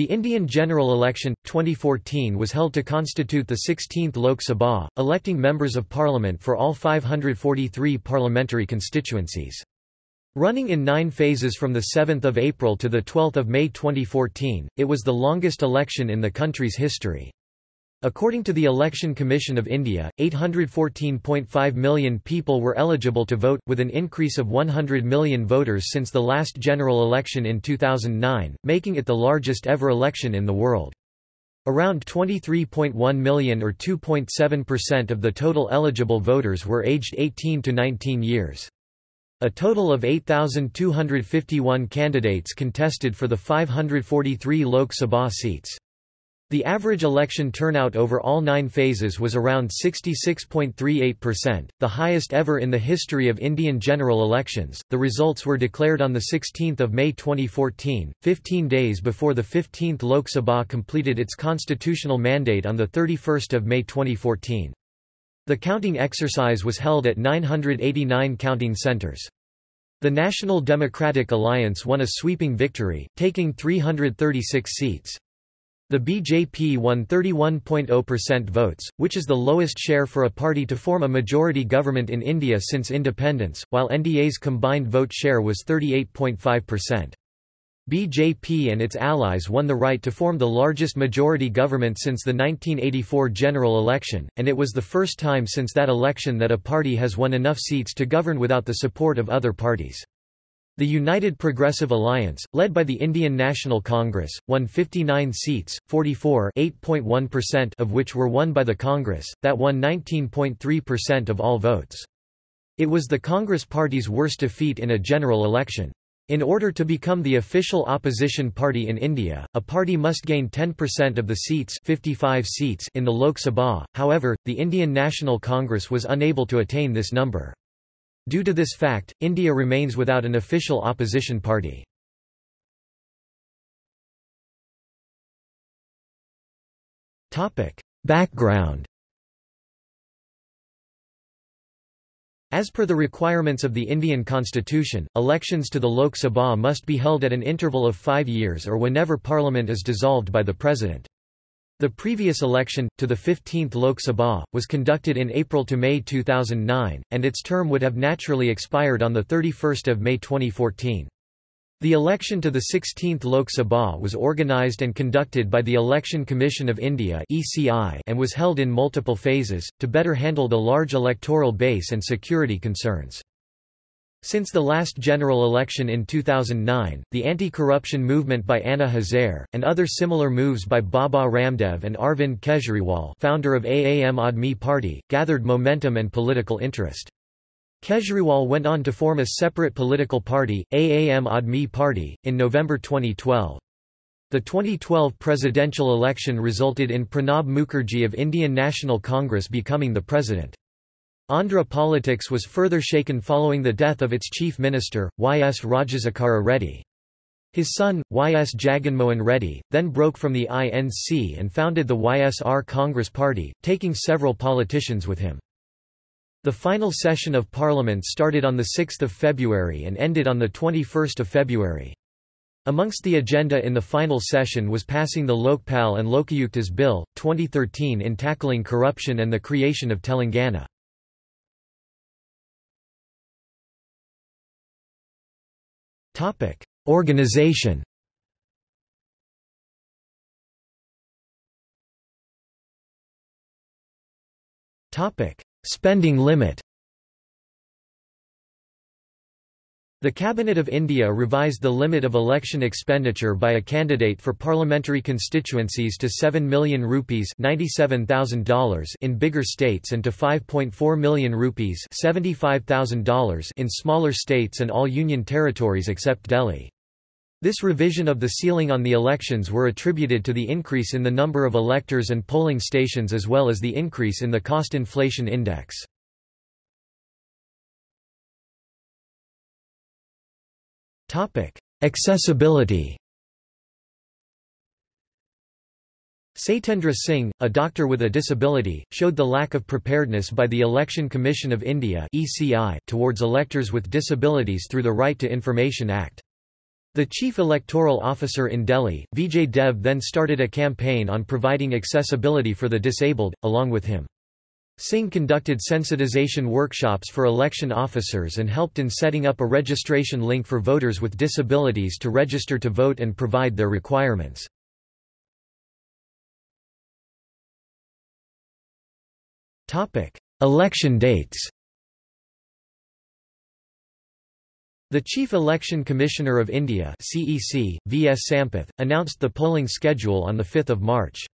The Indian general election, 2014 was held to constitute the 16th Lok Sabha, electing members of parliament for all 543 parliamentary constituencies. Running in nine phases from 7 April to 12 May 2014, it was the longest election in the country's history. According to the Election Commission of India, 814.5 million people were eligible to vote, with an increase of 100 million voters since the last general election in 2009, making it the largest ever election in the world. Around 23.1 million or 2.7% of the total eligible voters were aged 18 to 19 years. A total of 8,251 candidates contested for the 543 Lok Sabha seats. The average election turnout over all nine phases was around 66.38%, the highest ever in the history of Indian general elections. The results were declared on 16 May 2014, 15 days before the 15th Lok Sabha completed its constitutional mandate on 31 May 2014. The counting exercise was held at 989 counting centres. The National Democratic Alliance won a sweeping victory, taking 336 seats. The BJP won 31.0% votes, which is the lowest share for a party to form a majority government in India since independence, while NDA's combined vote share was 38.5%. BJP and its allies won the right to form the largest majority government since the 1984 general election, and it was the first time since that election that a party has won enough seats to govern without the support of other parties. The United Progressive Alliance, led by the Indian National Congress, won 59 seats, 44 of which were won by the Congress, that won 19.3% of all votes. It was the Congress Party's worst defeat in a general election. In order to become the official opposition party in India, a party must gain 10% of the seats, 55 seats in the Lok Sabha, however, the Indian National Congress was unable to attain this number. Due to this fact, India remains without an official opposition party. Background As per the requirements of the Indian constitution, elections to the Lok Sabha must be held at an interval of five years or whenever parliament is dissolved by the president. The previous election, to the 15th Lok Sabha, was conducted in April to May 2009, and its term would have naturally expired on 31 May 2014. The election to the 16th Lok Sabha was organised and conducted by the Election Commission of India and was held in multiple phases, to better handle the large electoral base and security concerns. Since the last general election in 2009, the anti-corruption movement by Anna Hazare, and other similar moves by Baba Ramdev and Arvind Kejriwal founder of Aam Aadmi Party, gathered momentum and political interest. Kejriwal went on to form a separate political party, Aam Aadmi Party, in November 2012. The 2012 presidential election resulted in Pranab Mukherjee of Indian National Congress becoming the president. Andhra politics was further shaken following the death of its chief minister, Y. S. Rajasekhara Reddy. His son, Y. S. Jaganmohan Reddy, then broke from the INC and founded the YSR Congress Party, taking several politicians with him. The final session of Parliament started on 6 February and ended on 21 February. Amongst the agenda in the final session was passing the Lokpal and Lokayuktas Bill, 2013 in tackling corruption and the creation of Telangana. Organization. Topic: Spending limit The Cabinet of India revised the limit of election expenditure by a candidate for parliamentary constituencies to 7 million rupees $97,000 in bigger states and to 5.4 million rupees $75,000 in smaller states and all union territories except Delhi. This revision of the ceiling on the elections were attributed to the increase in the number of electors and polling stations as well as the increase in the cost inflation index. Topic: Accessibility. Satyendra Singh, a doctor with a disability, showed the lack of preparedness by the Election Commission of India (ECI) towards electors with disabilities through the Right to Information Act. The chief electoral officer in Delhi, Vijay Dev then started a campaign on providing accessibility for the disabled, along with him. Singh conducted sensitization workshops for election officers and helped in setting up a registration link for voters with disabilities to register to vote and provide their requirements. Election dates The Chief Election Commissioner of India CEC, V.S. Sampath, announced the polling schedule on 5 March.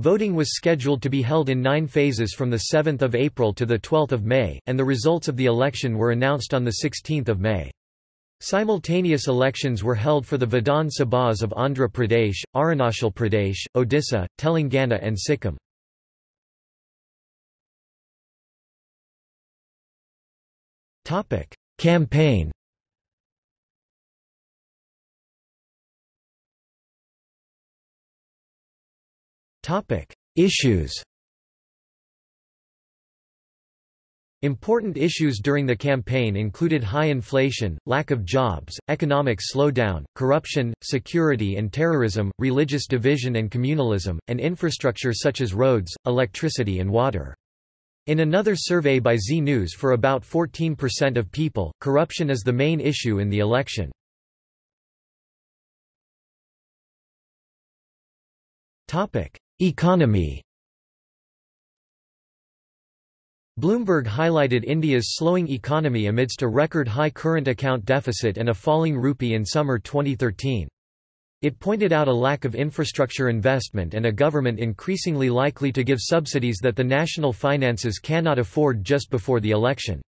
Voting was scheduled to be held in nine phases from 7 April to 12 May, and the results of the election were announced on 16 May. Simultaneous elections were held for the Vidhan Sabhas of Andhra Pradesh, Arunachal Pradesh, Odisha, Telangana and Sikkim. Campaign Issues. Important issues during the campaign included high inflation, lack of jobs, economic slowdown, corruption, security and terrorism, religious division and communalism, and infrastructure such as roads, electricity and water. In another survey by Zee News for about 14% of people, corruption is the main issue in the election. Economy Bloomberg highlighted India's slowing economy amidst a record-high current account deficit and a falling rupee in summer 2013. It pointed out a lack of infrastructure investment and a government increasingly likely to give subsidies that the national finances cannot afford just before the election.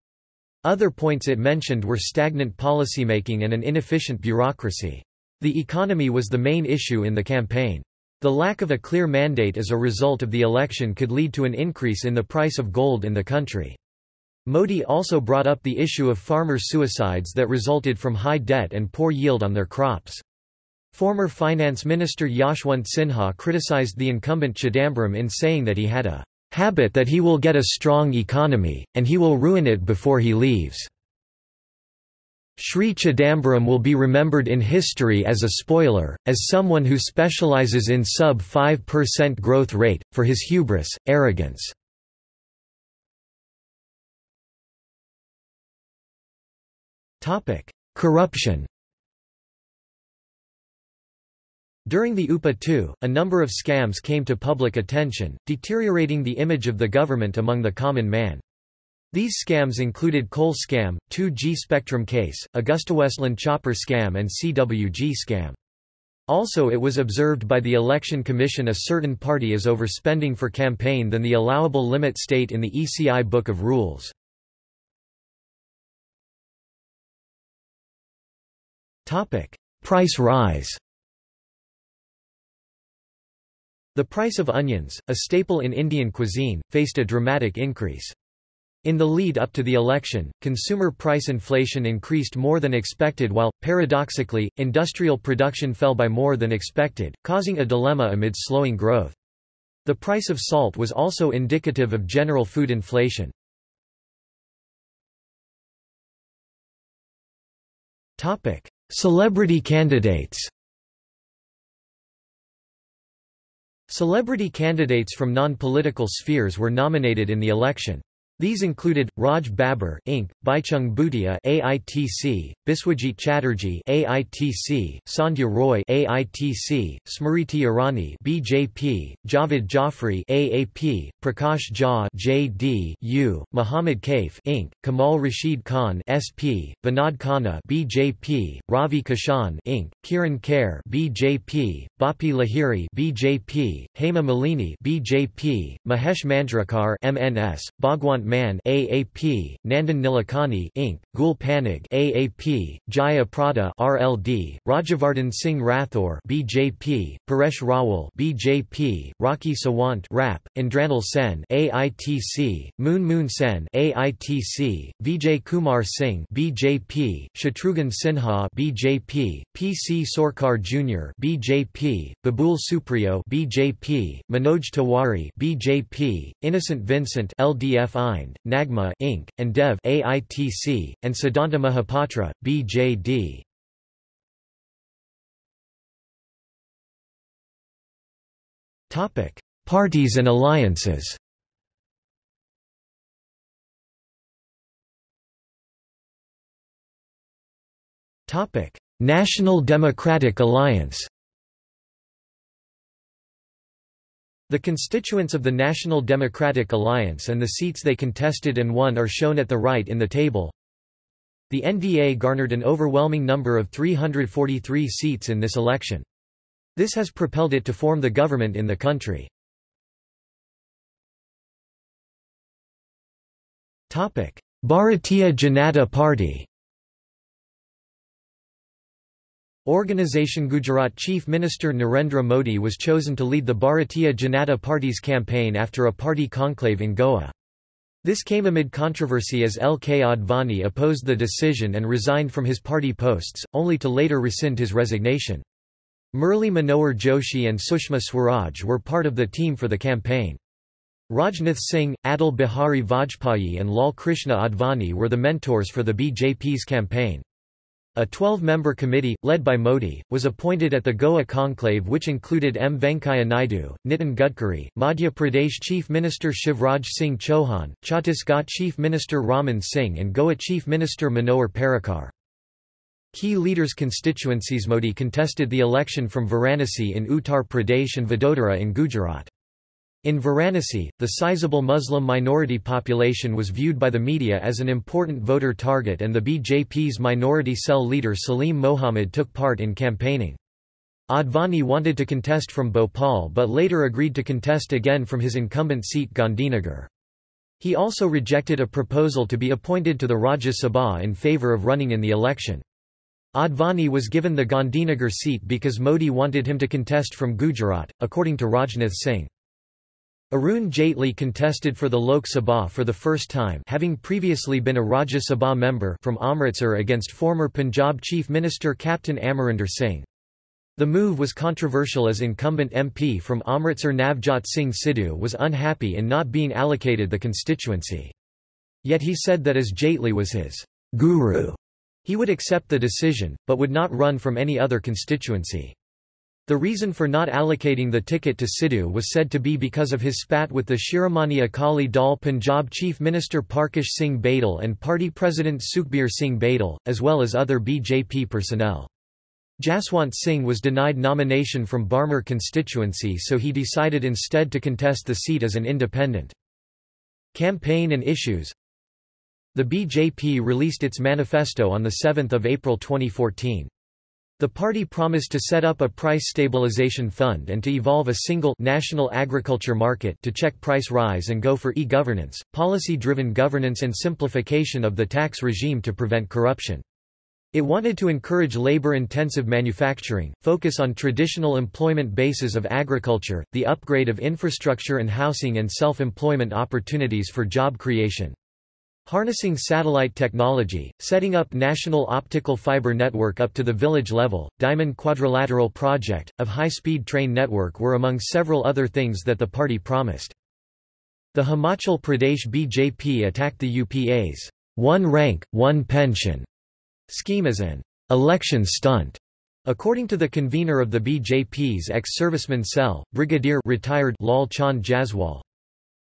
Other points it mentioned were stagnant policymaking and an inefficient bureaucracy. The economy was the main issue in the campaign. The lack of a clear mandate as a result of the election could lead to an increase in the price of gold in the country. Modi also brought up the issue of farmer suicides that resulted from high debt and poor yield on their crops. Former Finance Minister Yashwant Sinha criticized the incumbent Chidambaram in saying that he had a habit that he will get a strong economy, and he will ruin it before he leaves. Sri Chidambaram will be remembered in history as a spoiler, as someone who specializes in sub-5% growth rate, for his hubris, arrogance. Corruption During the UPA II, a number of scams came to public attention, deteriorating the image of the government among the common man. These scams included coal scam, 2G spectrum case, AgustaWestland chopper scam and CWG scam. Also it was observed by the Election Commission a certain party is overspending for campaign than the allowable limit state in the ECI Book of Rules. Price rise The price of onions, a staple in Indian cuisine, faced a dramatic increase. In the lead up to the election, consumer price inflation increased more than expected while, paradoxically, industrial production fell by more than expected, causing a dilemma amid slowing growth. The price of salt was also indicative of general food inflation. Celebrity candidates Celebrity candidates from non-political spheres were nominated in the election. These included Raj Babbar, Inc., Baichung Bhutia, AITC, Biswajit Chatterjee, AITC, Sandhya Roy, AITC, Smriti Irani, BJP, Javed Jafri, AAP, Prakash Jha, JD, Muhammad Kaif, Inc., Kamal Rashid Khan, SP, Vinod Khanna, BJP, Ravi Kishan, Inc., Kiran Kher, BJP, Bappi Lahiri, BJP, Hema Malini, BJP, Mahesh Manjrekar MNS, Bhagwant Mann AAP, Nandan Nilekani Inc., Gul Panag AAP, Jaya Prada RLD, Rajyavardhan Singh Rathore BJP, Paresh Rawal BJP, Rakhi Sawant RAP, Indranil Sen AITC, Moon Moon Sen AITC, Vijay Kumar Singh BJP, Shatrughan Sinha BJP, PC Sorkar Jr. BJP, Babul Supriyo BJP, Manoj Tiwari BJP, Innocent Vincent LDFI Mind, Nagma Inc., and Dev AITC, and Siddhanta Mahapatra, BJD. Topic: Parties and alliances. Topic: National Democratic Alliance. The constituents of the National Democratic Alliance and the seats they contested and won are shown at the right in the table. The NDA garnered an overwhelming number of 343 seats in this election. This has propelled it to form the government in the country. Bharatiya Janata Party Organisation Gujarat Chief Minister Narendra Modi was chosen to lead the Bharatiya Janata Party's campaign after a party conclave in Goa. This came amid controversy as L. K. Advani opposed the decision and resigned from his party posts, only to later rescind his resignation. Murli Manohar Joshi and Sushma Swaraj were part of the team for the campaign. Rajnath Singh, Atal Bihari Vajpayee and Lal Krishna Advani were the mentors for the BJP's campaign. A 12-member committee, led by Modi, was appointed at the Goa conclave which included M. Venkaiah Naidu, Nitin Gadkari, Madhya Pradesh Chief Minister Shivraj Singh Chauhan, Chhattisgarh Chief Minister Raman Singh and Goa Chief Minister Manohar Parrikar. Key leaders' constituencies Modi contested the election from Varanasi in Uttar Pradesh and Vadodara in Gujarat. In Varanasi, the sizable Muslim minority population was viewed by the media as an important voter target and the BJP's minority cell leader Salim Mohammed took part in campaigning. Advani wanted to contest from Bhopal but later agreed to contest again from his incumbent seat Gandhinagar. He also rejected a proposal to be appointed to the Rajya Sabha in favour of running in the election. Advani was given the Gandhinagar seat because Modi wanted him to contest from Gujarat, according to Rajnath Singh. Arun Jaitley contested for the Lok Sabha for the first time having previously been a Rajya Sabha member from Amritsar against former Punjab Chief Minister Captain Amarinder Singh. The move was controversial as incumbent MP from Amritsar Navjot Singh Sidhu was unhappy in not being allocated the constituency. Yet he said that as Jaitley was his guru, he would accept the decision, but would not run from any other constituency. The reason for not allocating the ticket to Sidhu was said to be because of his spat with the Shiromani Akali Dal Punjab Chief Minister Parkash Singh Badal and party president Sukhbir Singh Badal, as well as other BJP personnel. Jaswant Singh was denied nomination from Barmer constituency so he decided instead to contest the seat as an independent. Campaign and issues The BJP released its manifesto on 7 April 2014. The party promised to set up a price stabilization fund and to evolve a single national agriculture market to check price rise and go for e-governance, policy-driven governance and simplification of the tax regime to prevent corruption. It wanted to encourage labor-intensive manufacturing, focus on traditional employment bases of agriculture, the upgrade of infrastructure and housing and self-employment opportunities for job creation. Harnessing satellite technology, setting up national optical fiber network up to the village level, Diamond Quadrilateral Project, of high-speed train network were among several other things that the party promised. The Himachal Pradesh BJP attacked the UPA's one rank, one pension scheme as an election stunt. According to the convener of the BJP's ex-serviceman cell, Brigadier retired Lal Chand Jaswal,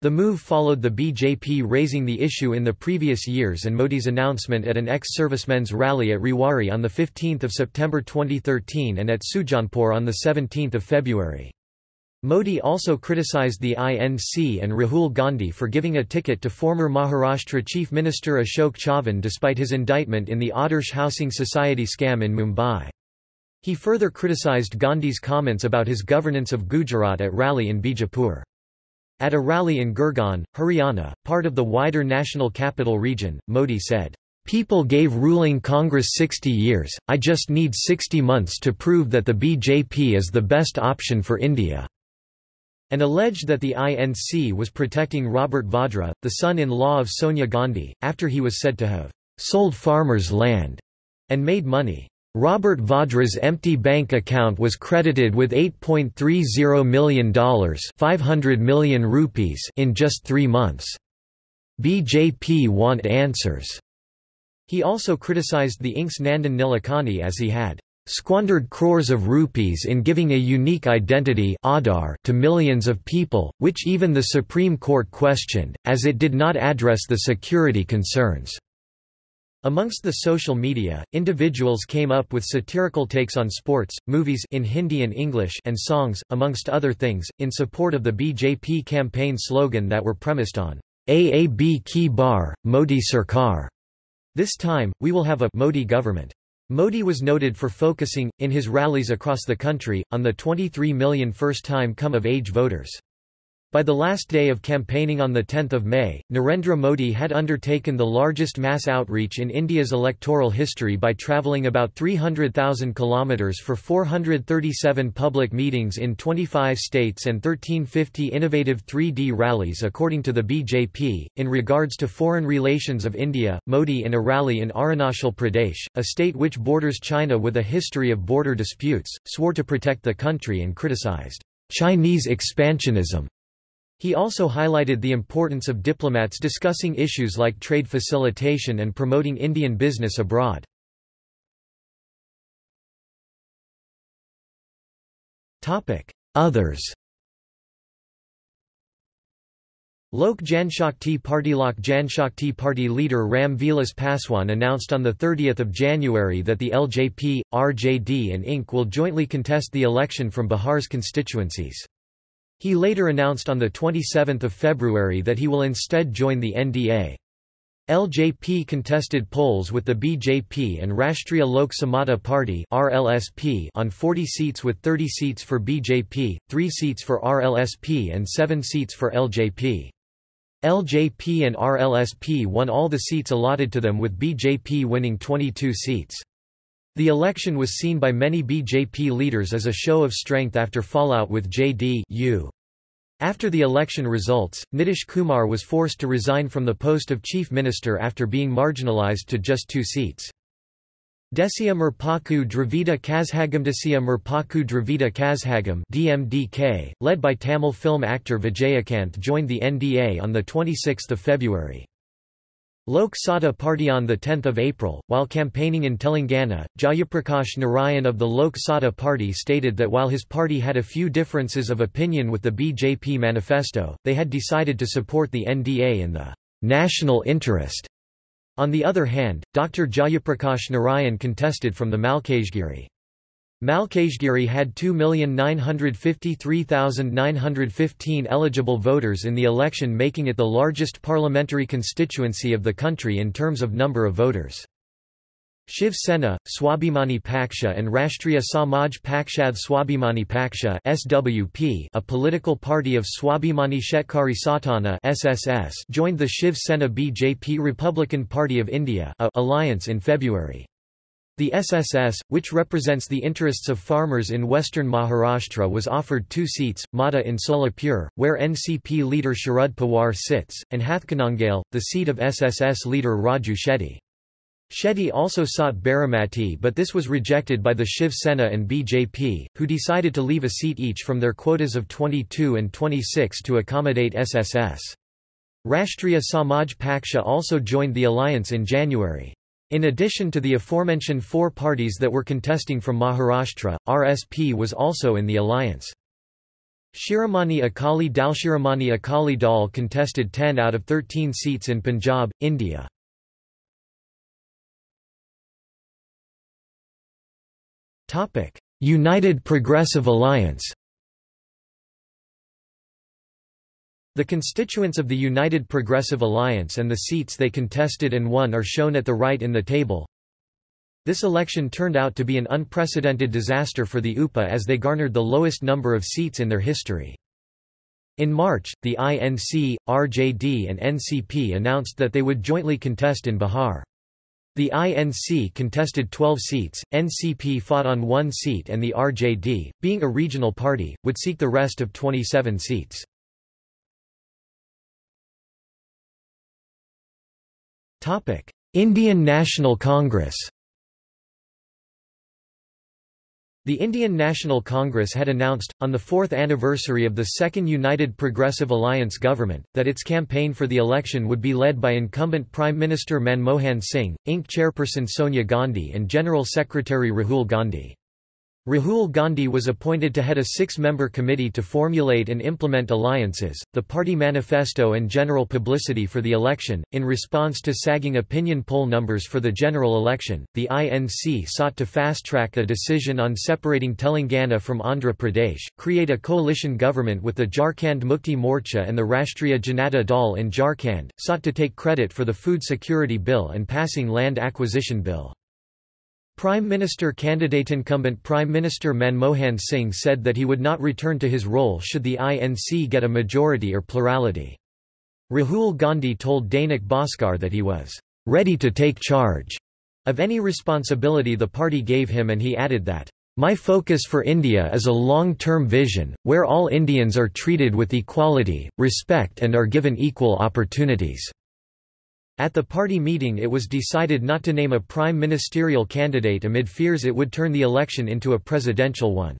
the move followed the BJP raising the issue in the previous years and Modi's announcement at an ex-servicemen's rally at Rewari on 15 September 2013 and at Sujanpur on 17 February. Modi also criticized the INC and Rahul Gandhi for giving a ticket to former Maharashtra Chief Minister Ashok Chavan despite his indictment in the Adarsh Housing Society scam in Mumbai. He further criticized Gandhi's comments about his governance of Gujarat at rally in Bijapur. At a rally in Gurgaon, Haryana, part of the wider national capital region, Modi said, People gave ruling Congress 60 years, I just need 60 months to prove that the BJP is the best option for India." and alleged that the INC was protecting Robert Vadra, the son-in-law of Sonia Gandhi, after he was said to have "...sold farmers' land," and made money. Robert Vadra's empty bank account was credited with $8.30 million 500 million rupees in just three months. BJP want answers. He also criticized the Inks Nandan Nilekani as he had squandered crores of rupees in giving a unique identity to millions of people, which even the Supreme Court questioned, as it did not address the security concerns. Amongst the social media, individuals came up with satirical takes on sports, movies in Hindi and English and songs, amongst other things, in support of the BJP campaign slogan that were premised on Aab ki bar, Modi Sarkar. This time, we will have a Modi government. Modi was noted for focusing, in his rallies across the country, on the 23 million first-time come-of-age voters. By the last day of campaigning on 10 May, Narendra Modi had undertaken the largest mass outreach in India's electoral history by travelling about 300,000 kilometres for 437 public meetings in 25 states and 1350 innovative 3D rallies according to the BJP. In regards to foreign relations of India, Modi in a rally in Arunachal Pradesh, a state which borders China with a history of border disputes, swore to protect the country and criticized Chinese expansionism. He also highlighted the importance of diplomats discussing issues like trade facilitation and promoting Indian business abroad. Others Lok Janshakti Party Lok Janshakti Party leader Ram Vilas Paswan announced on 30 January that the LJP, RJD and Inc. will jointly contest the election from Bihar's constituencies. He later announced on 27 February that he will instead join the NDA. LJP contested polls with the BJP and Rashtriya Lok Samata Party (RLSP) on 40 seats with 30 seats for BJP, 3 seats for RLSP and 7 seats for LJP. LJP and RLSP won all the seats allotted to them with BJP winning 22 seats. The election was seen by many BJP leaders as a show of strength after fallout with JD-U. After the election results, Nitish Kumar was forced to resign from the post of chief minister after being marginalized to just two seats. Desiya Murpokku Dravida Kazhagam Desiya Murpokku Dravida Kazhagam DMDK, led by Tamil film actor Vijayakanth joined the NDA on 26 February. Lok Satta Party on 10 April, while campaigning in Telangana, Jayaprakash Narayan of the Lok Satta Party stated that while his party had a few differences of opinion with the BJP manifesto, they had decided to support the NDA in the national interest. On the other hand, Dr. Jayaprakash Narayan contested from the Malkajgiri. Malkajgiri had 2,953,915 eligible voters in the election making it the largest parliamentary constituency of the country in terms of number of voters. Shiv Sena, Swabhimani Paksha and Rashtriya Samaj Pakshad Swabhimani Paksha SWP, a political party of Swabhimani Shetkari Satana SSS, joined the Shiv Sena BJP Republican Party of India alliance in February. The SSS, which represents the interests of farmers in western Maharashtra was offered two seats, Madha in Solapur, where NCP leader Sharad Pawar sits, and Hathkanangale, the seat of SSS leader Raju Shetty. Shetty also sought Baramati but this was rejected by the Shiv Sena and BJP, who decided to leave a seat each from their quotas of 22 and 26 to accommodate SSS. Rashtriya Samaj Paksha also joined the alliance in January. In addition to the aforementioned four parties that were contesting from Maharashtra, RSP was also in the alliance. Shiromani Akali Dal Shiromani Akali Dal contested 10 out of 13 seats in Punjab, India. United Progressive Alliance The constituents of the United Progressive Alliance and the seats they contested and won are shown at the right in the table. This election turned out to be an unprecedented disaster for the UPA as they garnered the lowest number of seats in their history. In March, the INC, RJD and NCP announced that they would jointly contest in Bihar. The INC contested 12 seats, NCP fought on one seat and the RJD, being a regional party, would seek the rest of 27 seats. Indian National Congress The Indian National Congress had announced, on the fourth anniversary of the Second United Progressive Alliance government, that its campaign for the election would be led by incumbent Prime Minister Manmohan Singh, Inc. chairperson Sonia Gandhi and General Secretary Rahul Gandhi. Rahul Gandhi was appointed to head a six-member committee to formulate and implement alliances, the party manifesto and general publicity for the election. In response to sagging opinion poll numbers for the general election, the INC sought to fast-track a decision on separating Telangana from Andhra Pradesh, create a coalition government with the Jharkhand Mukti Morcha and the Rashtriya Janata Dal in Jharkhand, sought to take credit for the Food Security Bill and passing Land Acquisition Bill. Prime Minister candidate incumbent Prime Minister Manmohan Singh said that he would not return to his role should the INC get a majority or plurality. Rahul Gandhi told Dainik Bhaskar that he was ready to take charge of any responsibility the party gave him and he added that, "...my focus for India is a long-term vision, where all Indians are treated with equality, respect and are given equal opportunities." At the party meeting it was decided not to name a prime ministerial candidate amid fears it would turn the election into a presidential one.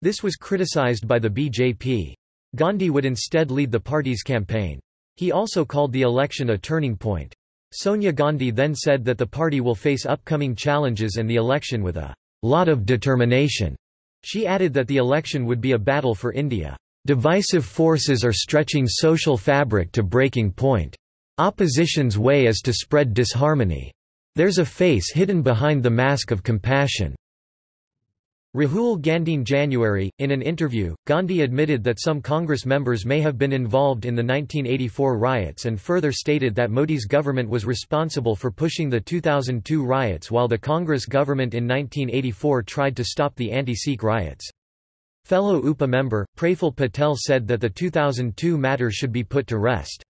This was criticized by the BJP. Gandhi would instead lead the party's campaign. He also called the election a turning point. Sonia Gandhi then said that the party will face upcoming challenges and the election with a lot of determination. She added that the election would be a battle for India. Divisive forces are stretching social fabric to breaking point. Opposition's way is to spread disharmony. There's a face hidden behind the mask of compassion. Rahul Gandhi in January, in an interview, Gandhi admitted that some Congress members may have been involved in the 1984 riots and further stated that Modi's government was responsible for pushing the 2002 riots while the Congress government in 1984 tried to stop the anti-Sikh riots. Fellow UPA member, Praful Patel said that the 2002 matter should be put to rest.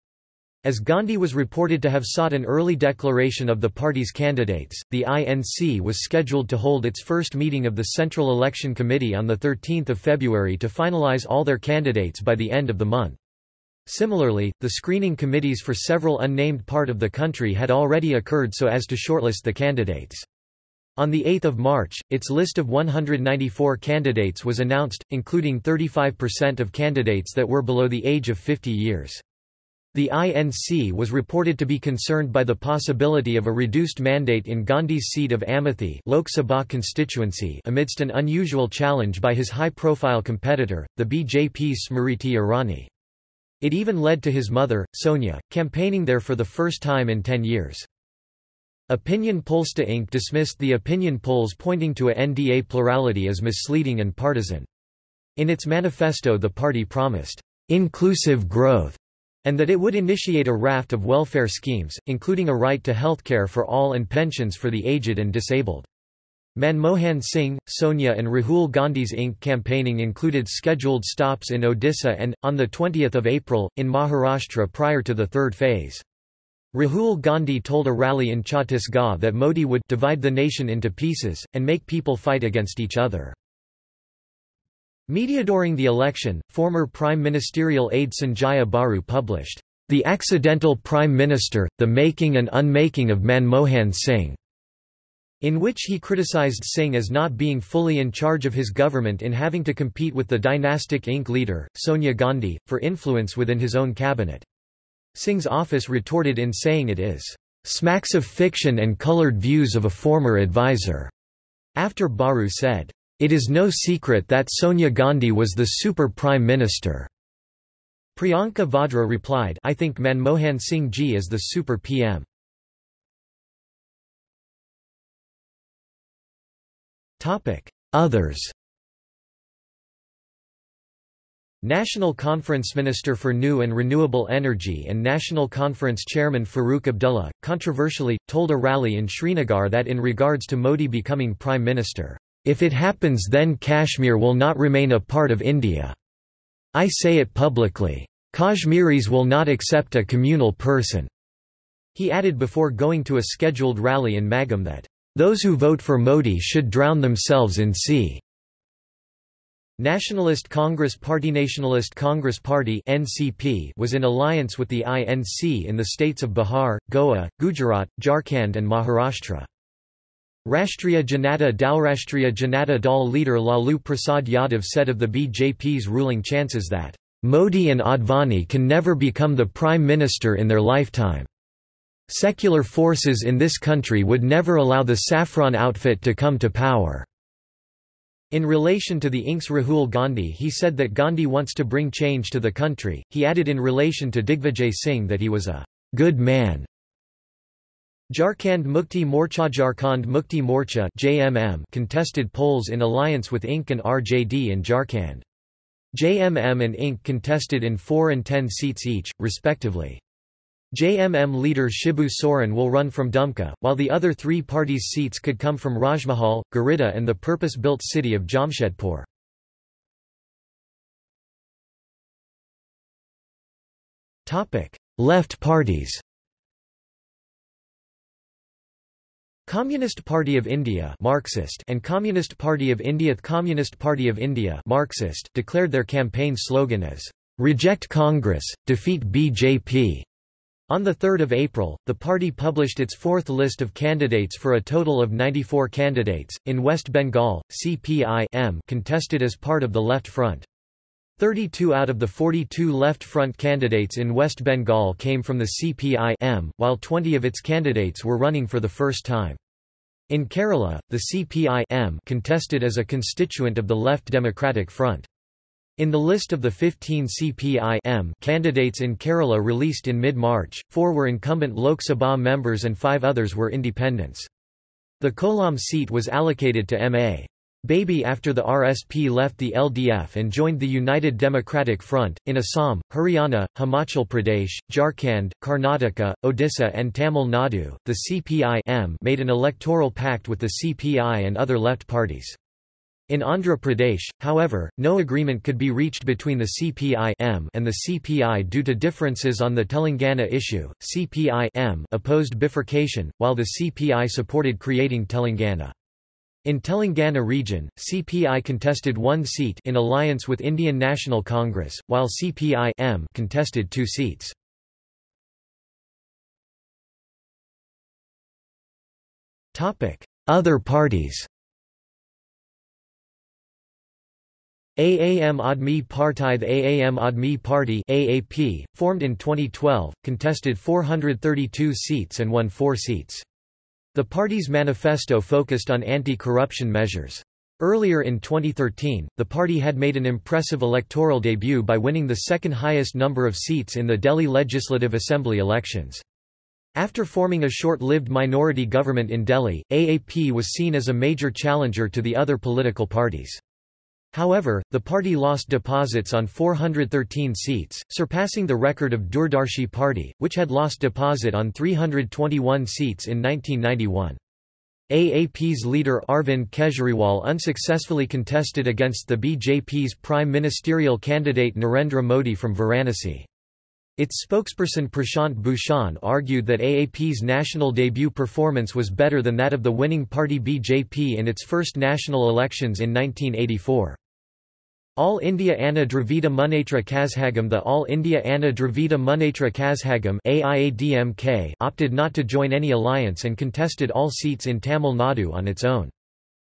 As Gandhi was reported to have sought an early declaration of the party's candidates, the INC was scheduled to hold its first meeting of the Central Election Committee on 13 February to finalize all their candidates by the end of the month. Similarly, the screening committees for several unnamed part of the country had already occurred so as to shortlist the candidates. On 8 March, its list of 194 candidates was announced, including 35% of candidates that were below the age of 50 years. The INC was reported to be concerned by the possibility of a reduced mandate in Gandhi's seat of Amethi Lok Sabha constituency amidst an unusual challenge by his high-profile competitor, the BJP's Smriti Irani. It even led to his mother, Sonia, campaigning there for the first time in ten years. Opinion Pollsta Inc. dismissed the opinion polls pointing to a NDA plurality as misleading and partisan. In its manifesto the party promised, "...inclusive growth." And that it would initiate a raft of welfare schemes, including a right to healthcare for all and pensions for the aged and disabled. Manmohan Singh, Sonia and Rahul Gandhi's Inc. campaigning included scheduled stops in Odisha and, on 20 April, in Maharashtra prior to the third phase. Rahul Gandhi told a rally in Chhattisgarh that Modi would divide the nation into pieces, and make people fight against each other. Media during the election, former Prime Ministerial aide Sanjaya Baru published, "...the Accidental Prime Minister, the Making and Unmaking of Manmohan Singh", in which he criticized Singh as not being fully in charge of his government in having to compete with the dynastic Inc. leader, Sonia Gandhi, for influence within his own cabinet. Singh's office retorted in saying it is, "...smacks of fiction and colored views of a former advisor", after Baru said, it is no secret that Sonia Gandhi was the super prime minister. Priyanka Vadra replied I think Manmohan Singh ji is the super PM. Others National Conference Minister for New and Renewable Energy and National Conference Chairman Farooq Abdullah, controversially, told a rally in Srinagar that in regards to Modi becoming Prime Minister, if it happens then Kashmir will not remain a part of India. I say it publicly. Kashmiris will not accept a communal person." He added before going to a scheduled rally in Magam that, "...those who vote for Modi should drown themselves in sea." Nationalist Congress Party Nationalist Congress Party NCP was in alliance with the INC in the states of Bihar, Goa, Gujarat, Jharkhand and Maharashtra. Rashtriya Janata Dalrashtriya Janata Dal leader Lalu Prasad Yadav said of the BJP's ruling chances that, "...Modi and Advani can never become the Prime Minister in their lifetime. Secular forces in this country would never allow the saffron outfit to come to power." In relation to the Inks Rahul Gandhi he said that Gandhi wants to bring change to the country, he added in relation to Digvijay Singh that he was a good man. Jharkhand Mukti Morcha Jharkhand Mukti Morcha JMM contested polls in alliance with INC and RJD in Jharkhand. JMM and INC contested in 4 and 10 seats each, respectively. JMM leader Shibu Soren will run from Dumka, while the other three parties' seats could come from Rajmahal, Giridih and the purpose-built city of Jamshedpur. Left parties Communist Party of India Marxist and Communist Party of India Communist Party of India Marxist declared their campaign slogan as Reject Congress, Defeat BJP. On 3 April, the party published its fourth list of candidates for a total of 94 candidates. In West Bengal, CPI contested as part of the Left Front. 32 out of the 42 Left Front candidates in West Bengal came from the CPI while 20 of its candidates were running for the first time. In Kerala, the CPI contested as a constituent of the Left Democratic Front. In the list of the 15 CPI candidates in Kerala released in mid-March, four were incumbent Lok Sabha members and five others were independents. The Kollam seat was allocated to M.A. Baby after the RSP left the LDF and joined the United Democratic Front. In Assam, Haryana, Himachal Pradesh, Jharkhand, Karnataka, Odisha, and Tamil Nadu, the CPI made an electoral pact with the CPI and other left parties. In Andhra Pradesh, however, no agreement could be reached between the CPI and the CPI due to differences on the Telangana issue. CPI opposed bifurcation, while the CPI supported creating Telangana. In Telangana region, CPI contested one seat in alliance with Indian National Congress, while CPI contested two seats. Other parties Aam Aadmi Party The Aam Aadmi Party AAP, formed in 2012, contested 432 seats and won four seats. The party's manifesto focused on anti-corruption measures. Earlier in 2013, the party had made an impressive electoral debut by winning the second highest number of seats in the Delhi Legislative Assembly elections. After forming a short-lived minority government in Delhi, AAP was seen as a major challenger to the other political parties. However, the party lost deposits on 413 seats, surpassing the record of Doordarshi Party, which had lost deposit on 321 seats in 1991. AAP's leader Arvind Kejriwal unsuccessfully contested against the BJP's prime ministerial candidate Narendra Modi from Varanasi. Its spokesperson Prashant Bhushan argued that AAP's national debut performance was better than that of the winning party BJP in its first national elections in 1984. All India Anna Dravida Munnetra Kazhagam The All India Anna Dravida Munnetra Kazhagam opted not to join any alliance and contested all seats in Tamil Nadu on its own.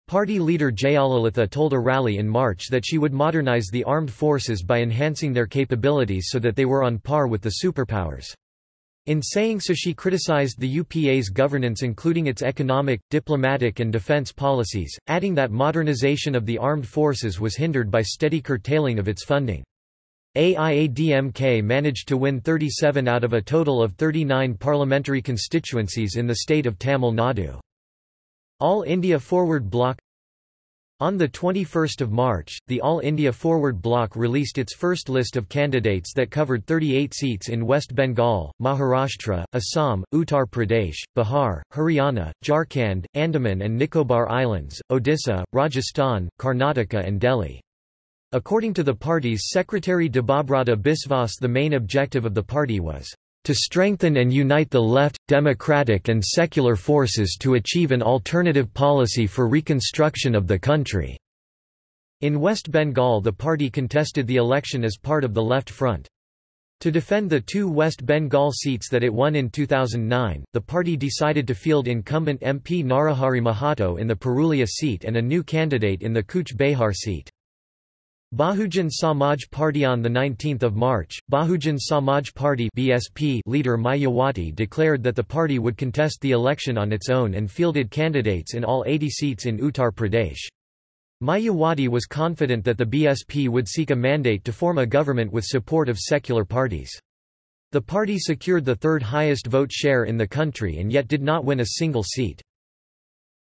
Party leader Jayalalitha told a rally in March that she would modernize the armed forces by enhancing their capabilities so that they were on par with the superpowers. In saying so she criticized the UPA's governance including its economic, diplomatic and defense policies, adding that modernization of the armed forces was hindered by steady curtailing of its funding. AIADMK managed to win 37 out of a total of 39 parliamentary constituencies in the state of Tamil Nadu. All India Forward Bloc on 21 March, the All India Forward Bloc released its first list of candidates that covered 38 seats in West Bengal, Maharashtra, Assam, Uttar Pradesh, Bihar, Haryana, Jharkhand, Andaman and Nicobar Islands, Odisha, Rajasthan, Karnataka and Delhi. According to the party's secretary Debabrata Biswas the main objective of the party was to strengthen and unite the left, democratic and secular forces to achieve an alternative policy for reconstruction of the country." In West Bengal the party contested the election as part of the Left Front. To defend the two West Bengal seats that it won in 2009, the party decided to field incumbent MP Narahari Mahato in the Purulia seat and a new candidate in the Cooch Behar seat. Bahujan Samaj Party On 19 March, Bahujan Samaj Party BSP leader Mayawati declared that the party would contest the election on its own and fielded candidates in all 80 seats in Uttar Pradesh. Mayawati was confident that the BSP would seek a mandate to form a government with support of secular parties. The party secured the third highest vote share in the country and yet did not win a single seat.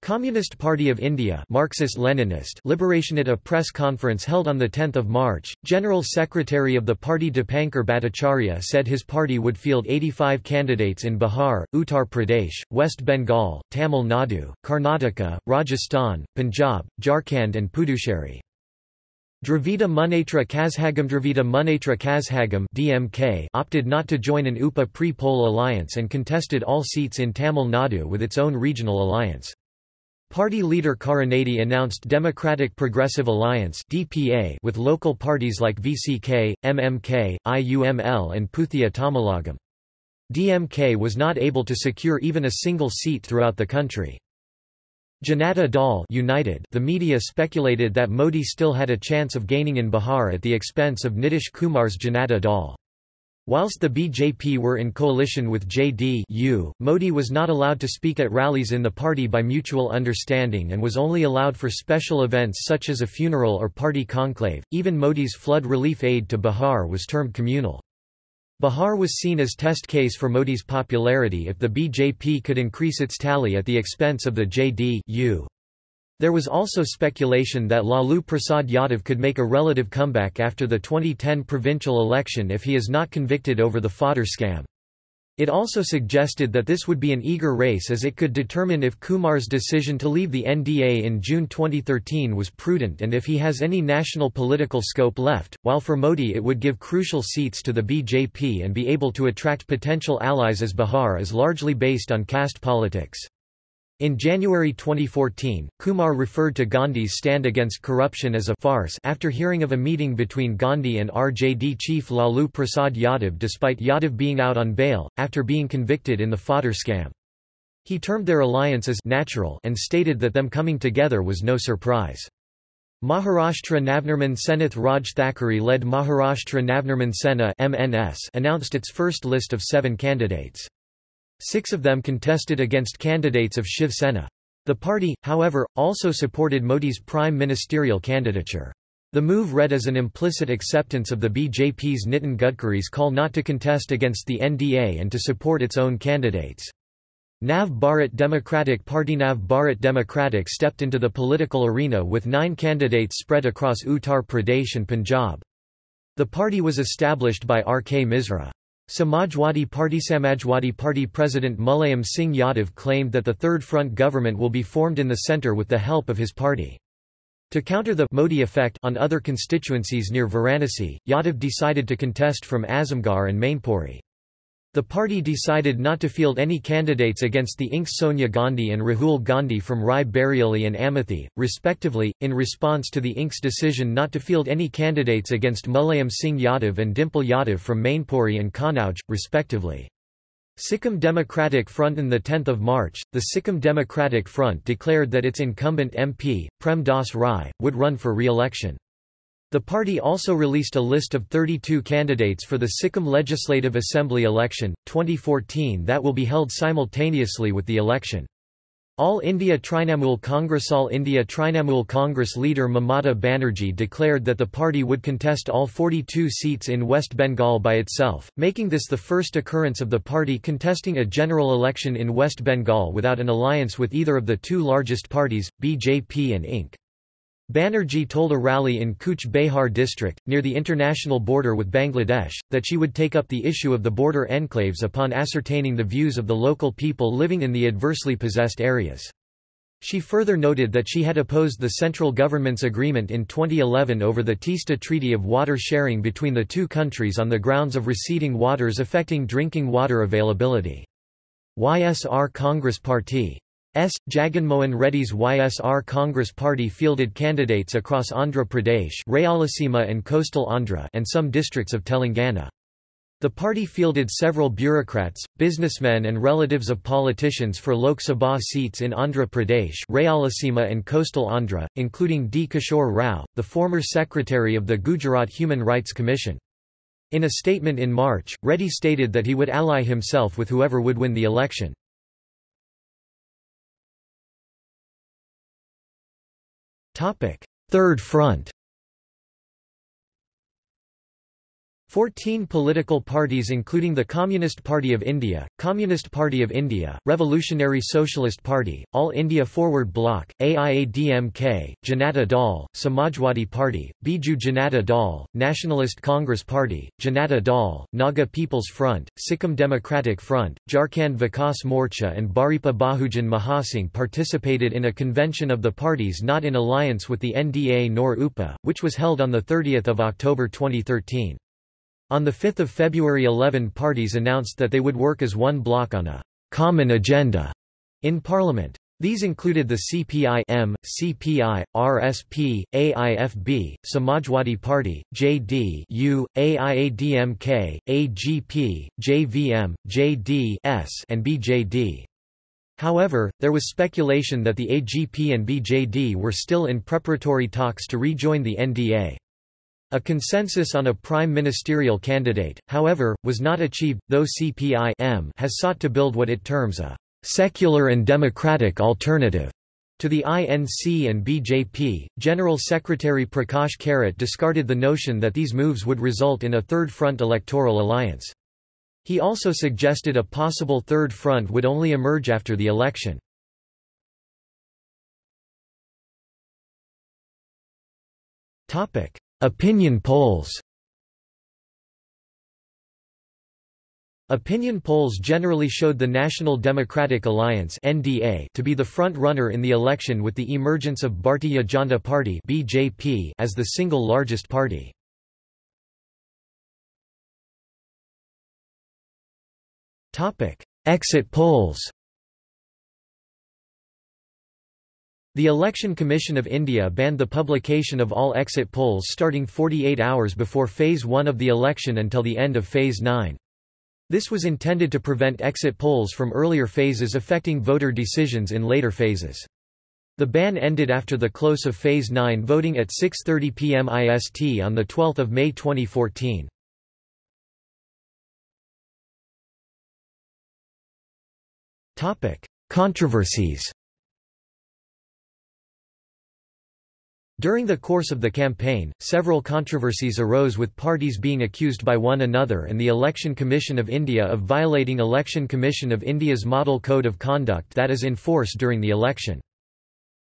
Communist Party of India Marxist-Leninist Liberation At a press conference held on 10 March, General Secretary of the party Dipankar Bhattacharya said his party would field 85 candidates in Bihar, Uttar Pradesh, West Bengal, Tamil Nadu, Karnataka, Rajasthan, Punjab, Jharkhand and Puducherry. Dravida Munnetra Kazhagam Dravida Munnetra Kazhagam DMK opted not to join an UPA pre-poll alliance and contested all seats in Tamil Nadu with its own regional alliance. Party leader Karunanidhi announced Democratic Progressive Alliance (DPA) with local parties like VCK, MMK, IUML and Puthia Tamilagam. DMK was not able to secure even a single seat throughout the country. Janata Dal United the media speculated that Modi still had a chance of gaining in Bihar at the expense of Nitish Kumar's Janata Dal. Whilst the BJP were in coalition with JD-U, Modi was not allowed to speak at rallies in the party by mutual understanding and was only allowed for special events such as a funeral or party conclave. Even Modi's flood relief aid to Bihar was termed communal. Bihar was seen as test case for Modi's popularity if the BJP could increase its tally at the expense of the JD-U. There was also speculation that Lalu Prasad Yadav could make a relative comeback after the 2010 provincial election if he is not convicted over the fodder scam. It also suggested that this would be an eager race as it could determine if Kumar's decision to leave the NDA in June 2013 was prudent and if he has any national political scope left, while for Modi it would give crucial seats to the BJP and be able to attract potential allies as Bihar is largely based on caste politics. In January 2014, Kumar referred to Gandhi's stand against corruption as a farce after hearing of a meeting between Gandhi and RJD chief Lalu Prasad Yadav despite Yadav being out on bail, after being convicted in the fodder scam. He termed their alliance as natural and stated that them coming together was no surprise. Maharashtra Navnirman Senath Raj Thackeray led Maharashtra Navnirman Sena MNS announced its first list of seven candidates. Six of them contested against candidates of Shiv Sena. The party, however, also supported Modi's prime ministerial candidature. The move read as an implicit acceptance of the BJP's Nitin Gadkari's call not to contest against the NDA and to support its own candidates. Nav Bharat Democratic Party Nav Bharat Democratic stepped into the political arena with nine candidates spread across Uttar Pradesh and Punjab. The party was established by R. K. Misra. Samajwadi Party Samajwadi Party President Mulayam Singh Yadav claimed that the Third Front government will be formed in the centre with the help of his party. To counter the Modi effect on other constituencies near Varanasi, Yadav decided to contest from Azamgarh and Mainpuri. The party decided not to field any candidates against the INC's Sonia Gandhi and Rahul Gandhi from Rae Bareli and Amethi, respectively, in response to the INC's decision not to field any candidates against Mulayam Singh Yadav and Dimple Yadav from Mainpuri and Kannauj, respectively. Sikkim Democratic Front On 10 March, the Sikkim Democratic Front declared that its incumbent MP, Prem Das Rai, would run for re-election. The party also released a list of 32 candidates for the Sikkim Legislative Assembly election, 2014 that will be held simultaneously with the election. All India Trinamool Congress All India Trinamool Congress leader Mamata Banerjee declared that the party would contest all 42 seats in West Bengal by itself, making this the first occurrence of the party contesting a general election in West Bengal without an alliance with either of the two largest parties, BJP and INC. Banerjee told a rally in Cooch Behar district, near the international border with Bangladesh, that she would take up the issue of the border enclaves upon ascertaining the views of the local people living in the adversely possessed areas. She further noted that she had opposed the central government's agreement in 2011 over the Teesta Treaty of water sharing between the two countries on the grounds of receding waters affecting drinking water availability. YSR Congress Party S. Jaganmohan Reddy's YSR Congress Party fielded candidates across Andhra Pradesh Rayalaseema and coastal Andhra and some districts of Telangana. The party fielded several bureaucrats, businessmen and relatives of politicians for Lok Sabha seats in Andhra Pradesh Rayalaseema and coastal Andhra, including D. Kishore Rao, the former secretary of the Gujarat Human Rights Commission. In a statement in March, Reddy stated that he would ally himself with whoever would win the election. Third Front 14 political parties including the Communist Party of India, Communist Party of India, Revolutionary Socialist Party, All India Forward Bloc, AIADMK, Janata Dal, Samajwadi Party, Biju Janata Dal, Nationalist Congress Party, Janata Dal, Naga People's Front, Sikkim Democratic Front, Jharkhand Vikas Morcha and Bharipa Bahujan Mahasangh participated in a convention of the parties not in alliance with the NDA nor UPA, which was held on 30 October 2013. On 5 February 11 parties announced that they would work as one bloc on a «common agenda» in Parliament. These included the CPI M, CPI, RSP, AIFB, Samajwadi Party, JD U, AIADMK, AGP, JVM, JD S, and BJD. However, there was speculation that the AGP and BJD were still in preparatory talks to rejoin the NDA. A consensus on a prime ministerial candidate, however, was not achieved, though CPI has sought to build what it terms a «secular and democratic alternative» to the INC and BJP. General Secretary Prakash Karat discarded the notion that these moves would result in a third front electoral alliance. He also suggested a possible third front would only emerge after the election. Opinion polls Opinion polls generally showed the National Democratic Alliance (NDA) to be the front runner in the election with the emergence of Bharatiya Janata Party (BJP) as the single largest party. Topic: Exit polls. The Election Commission of India banned the publication of all exit polls starting 48 hours before Phase 1 of the election until the end of Phase 9. This was intended to prevent exit polls from earlier phases affecting voter decisions in later phases. The ban ended after the close of Phase 9 voting at 6.30 pm IST on 12 May 2014. Controversies During the course of the campaign, several controversies arose with parties being accused by one another and the Election Commission of India of violating Election Commission of India's Model Code of Conduct that is in force during the election.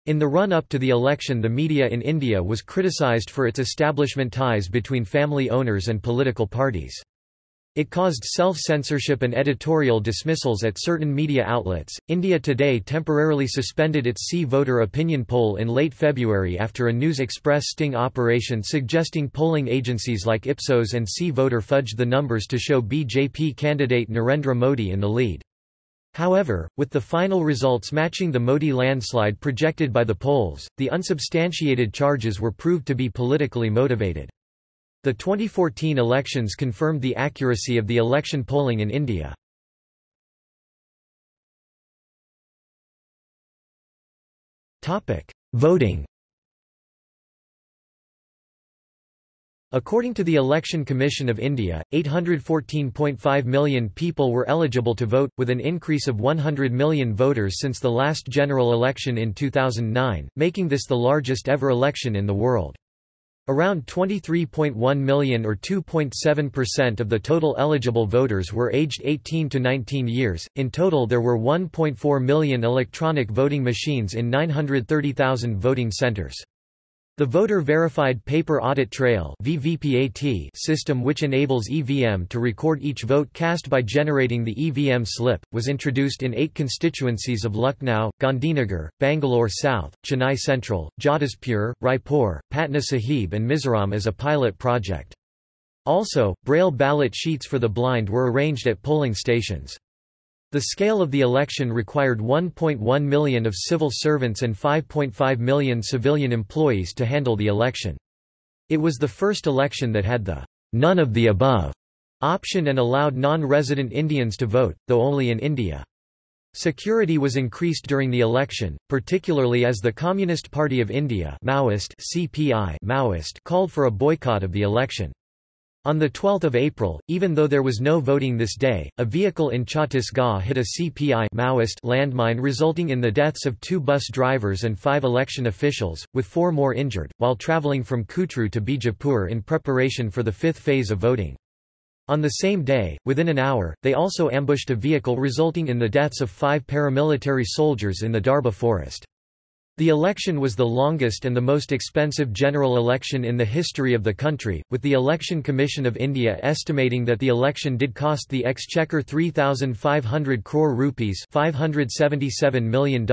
In the run-up to the election the media in India was criticised for its establishment ties between family owners and political parties. It caused self-censorship and editorial dismissals at certain media outlets. India Today temporarily suspended its CVoter opinion poll in late February after a News Express sting operation suggesting polling agencies like Ipsos and CVoter fudged the numbers to show BJP candidate Narendra Modi in the lead. However, with the final results matching the Modi landslide projected by the polls, the unsubstantiated charges were proved to be politically motivated. The 2014 elections confirmed the accuracy of the election polling in India. Voting According to the Election Commission of India, 814.5 million people were eligible to vote, with an increase of 100 million voters since the last general election in 2009, making this the largest ever election in the world. Around 23.1 million or 2.7% of the total eligible voters were aged 18 to 19 years. In total there were 1.4 million electronic voting machines in 930,000 voting centers. The Voter-Verified Paper Audit Trail system which enables EVM to record each vote cast by generating the EVM slip, was introduced in eight constituencies of Lucknow, Gandhinagar, Bangalore South, Chennai Central, Jadavpur, Raipur, Patna Sahib and Mizoram as a pilot project. Also, braille ballot sheets for the blind were arranged at polling stations. The scale of the election required 1.1 million of civil servants and 5.5 million civilian employees to handle the election. It was the first election that had the none of the above option and allowed non-resident Indians to vote, though only in India. Security was increased during the election, particularly as the Communist Party of India Maoist CPI Maoist called for a boycott of the election. On 12 April, even though there was no voting this day, a vehicle in Chhattisgarh hit a CPI Maoist landmine resulting in the deaths of two bus drivers and five election officials, with four more injured, while travelling from Kutru to Bijapur in preparation for the fifth phase of voting. On the same day, within an hour, they also ambushed a vehicle resulting in the deaths of five paramilitary soldiers in the Darba forest. The election was the longest and the most expensive general election in the history of the country, with the Election Commission of India estimating that the election did cost the exchequer 3,500 crore rupees $577 million,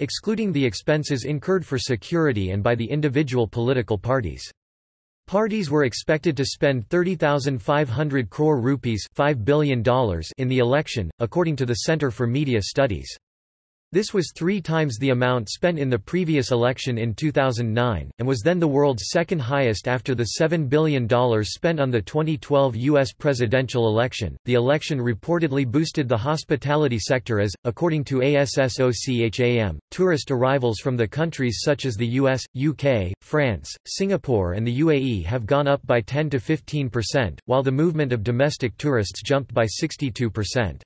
excluding the expenses incurred for security and by the individual political parties. Parties were expected to spend 30,500 crore rupees $5 billion in the election, according to the Center for Media Studies. This was three times the amount spent in the previous election in 2009, and was then the world's second highest after the $7 billion spent on the 2012 U.S. presidential election. The election reportedly boosted the hospitality sector as, according to ASSOCHAM, tourist arrivals from the countries such as the US, UK, France, Singapore, and the UAE have gone up by 10 to 15%, while the movement of domestic tourists jumped by 62%.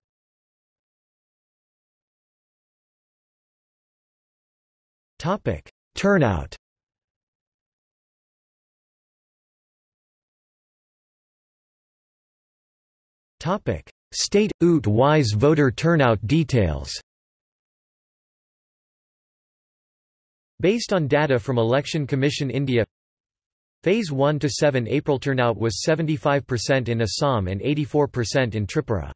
Topic: Turnout. Topic: State ut wise voter turnout details. Based on data from Election Commission India Phase 1 to 7 April turnout was 75% in Assam and 84% in Tripura.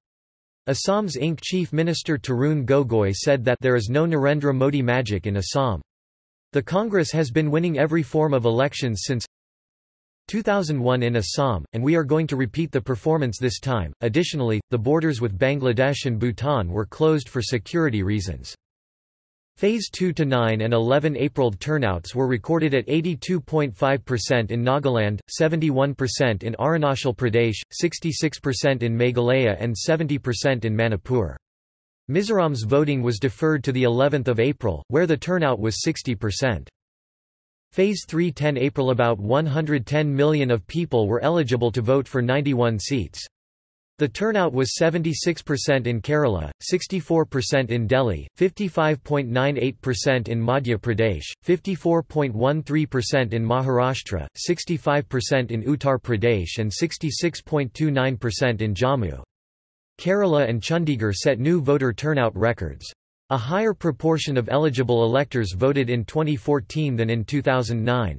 Assam's Inc. Chief Minister Tarun Gogoi said that there is no Narendra Modi magic in Assam. The Congress has been winning every form of elections since 2001 in Assam, and we are going to repeat the performance this time. Additionally, the borders with Bangladesh and Bhutan were closed for security reasons. Phase 2 to 9 and 11 April turnouts were recorded at 82.5% in Nagaland, 71% in Arunachal Pradesh, 66% in Meghalaya and 70% in Manipur. Mizoram's voting was deferred to the 11th of April, where the turnout was 60%. Phase 3 10 April About 110 million of people were eligible to vote for 91 seats. The turnout was 76% in Kerala, 64% in Delhi, 55.98% in Madhya Pradesh, 54.13% in Maharashtra, 65% in Uttar Pradesh and 66.29% in Jammu. Kerala and Chandigarh set new voter turnout records. A higher proportion of eligible electors voted in 2014 than in 2009.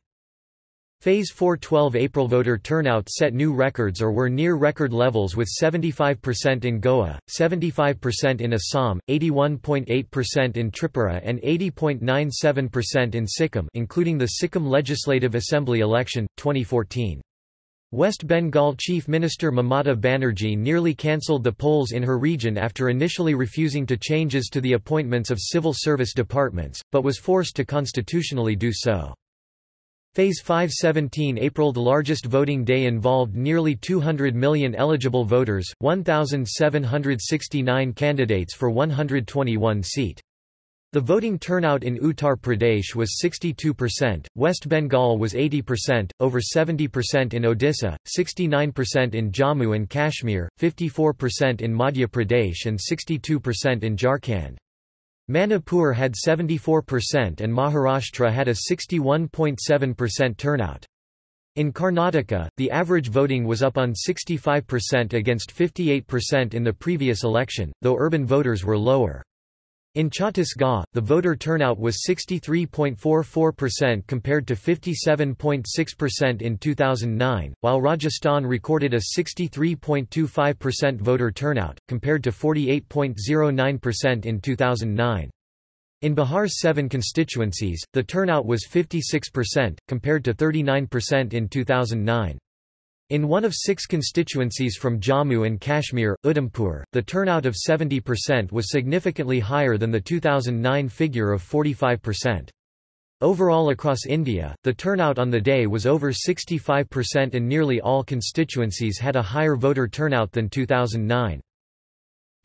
Phase 4 12 April voter turnout set new records or were near record levels with 75% in Goa, 75% in Assam, 81.8% in Tripura and 80.97% in Sikkim including the Sikkim Legislative Assembly election, 2014. West Bengal Chief Minister Mamata Banerjee nearly cancelled the polls in her region after initially refusing to changes to the appointments of civil service departments, but was forced to constitutionally do so. Phase 517 April The largest voting day involved nearly 200 million eligible voters, 1,769 candidates for 121 seat. The voting turnout in Uttar Pradesh was 62%, West Bengal was 80%, over 70% in Odisha, 69% in Jammu and Kashmir, 54% in Madhya Pradesh and 62% in Jharkhand. Manipur had 74% and Maharashtra had a 61.7% turnout. In Karnataka, the average voting was up on 65% against 58% in the previous election, though urban voters were lower. In Chhattisgarh, the voter turnout was 63.44% compared to 57.6% in 2009, while Rajasthan recorded a 63.25% voter turnout, compared to 48.09% in 2009. In Bihar's seven constituencies, the turnout was 56%, compared to 39% in 2009. In one of six constituencies from Jammu and Kashmir, Udhampur, the turnout of 70% was significantly higher than the 2009 figure of 45%. Overall across India, the turnout on the day was over 65% and nearly all constituencies had a higher voter turnout than 2009.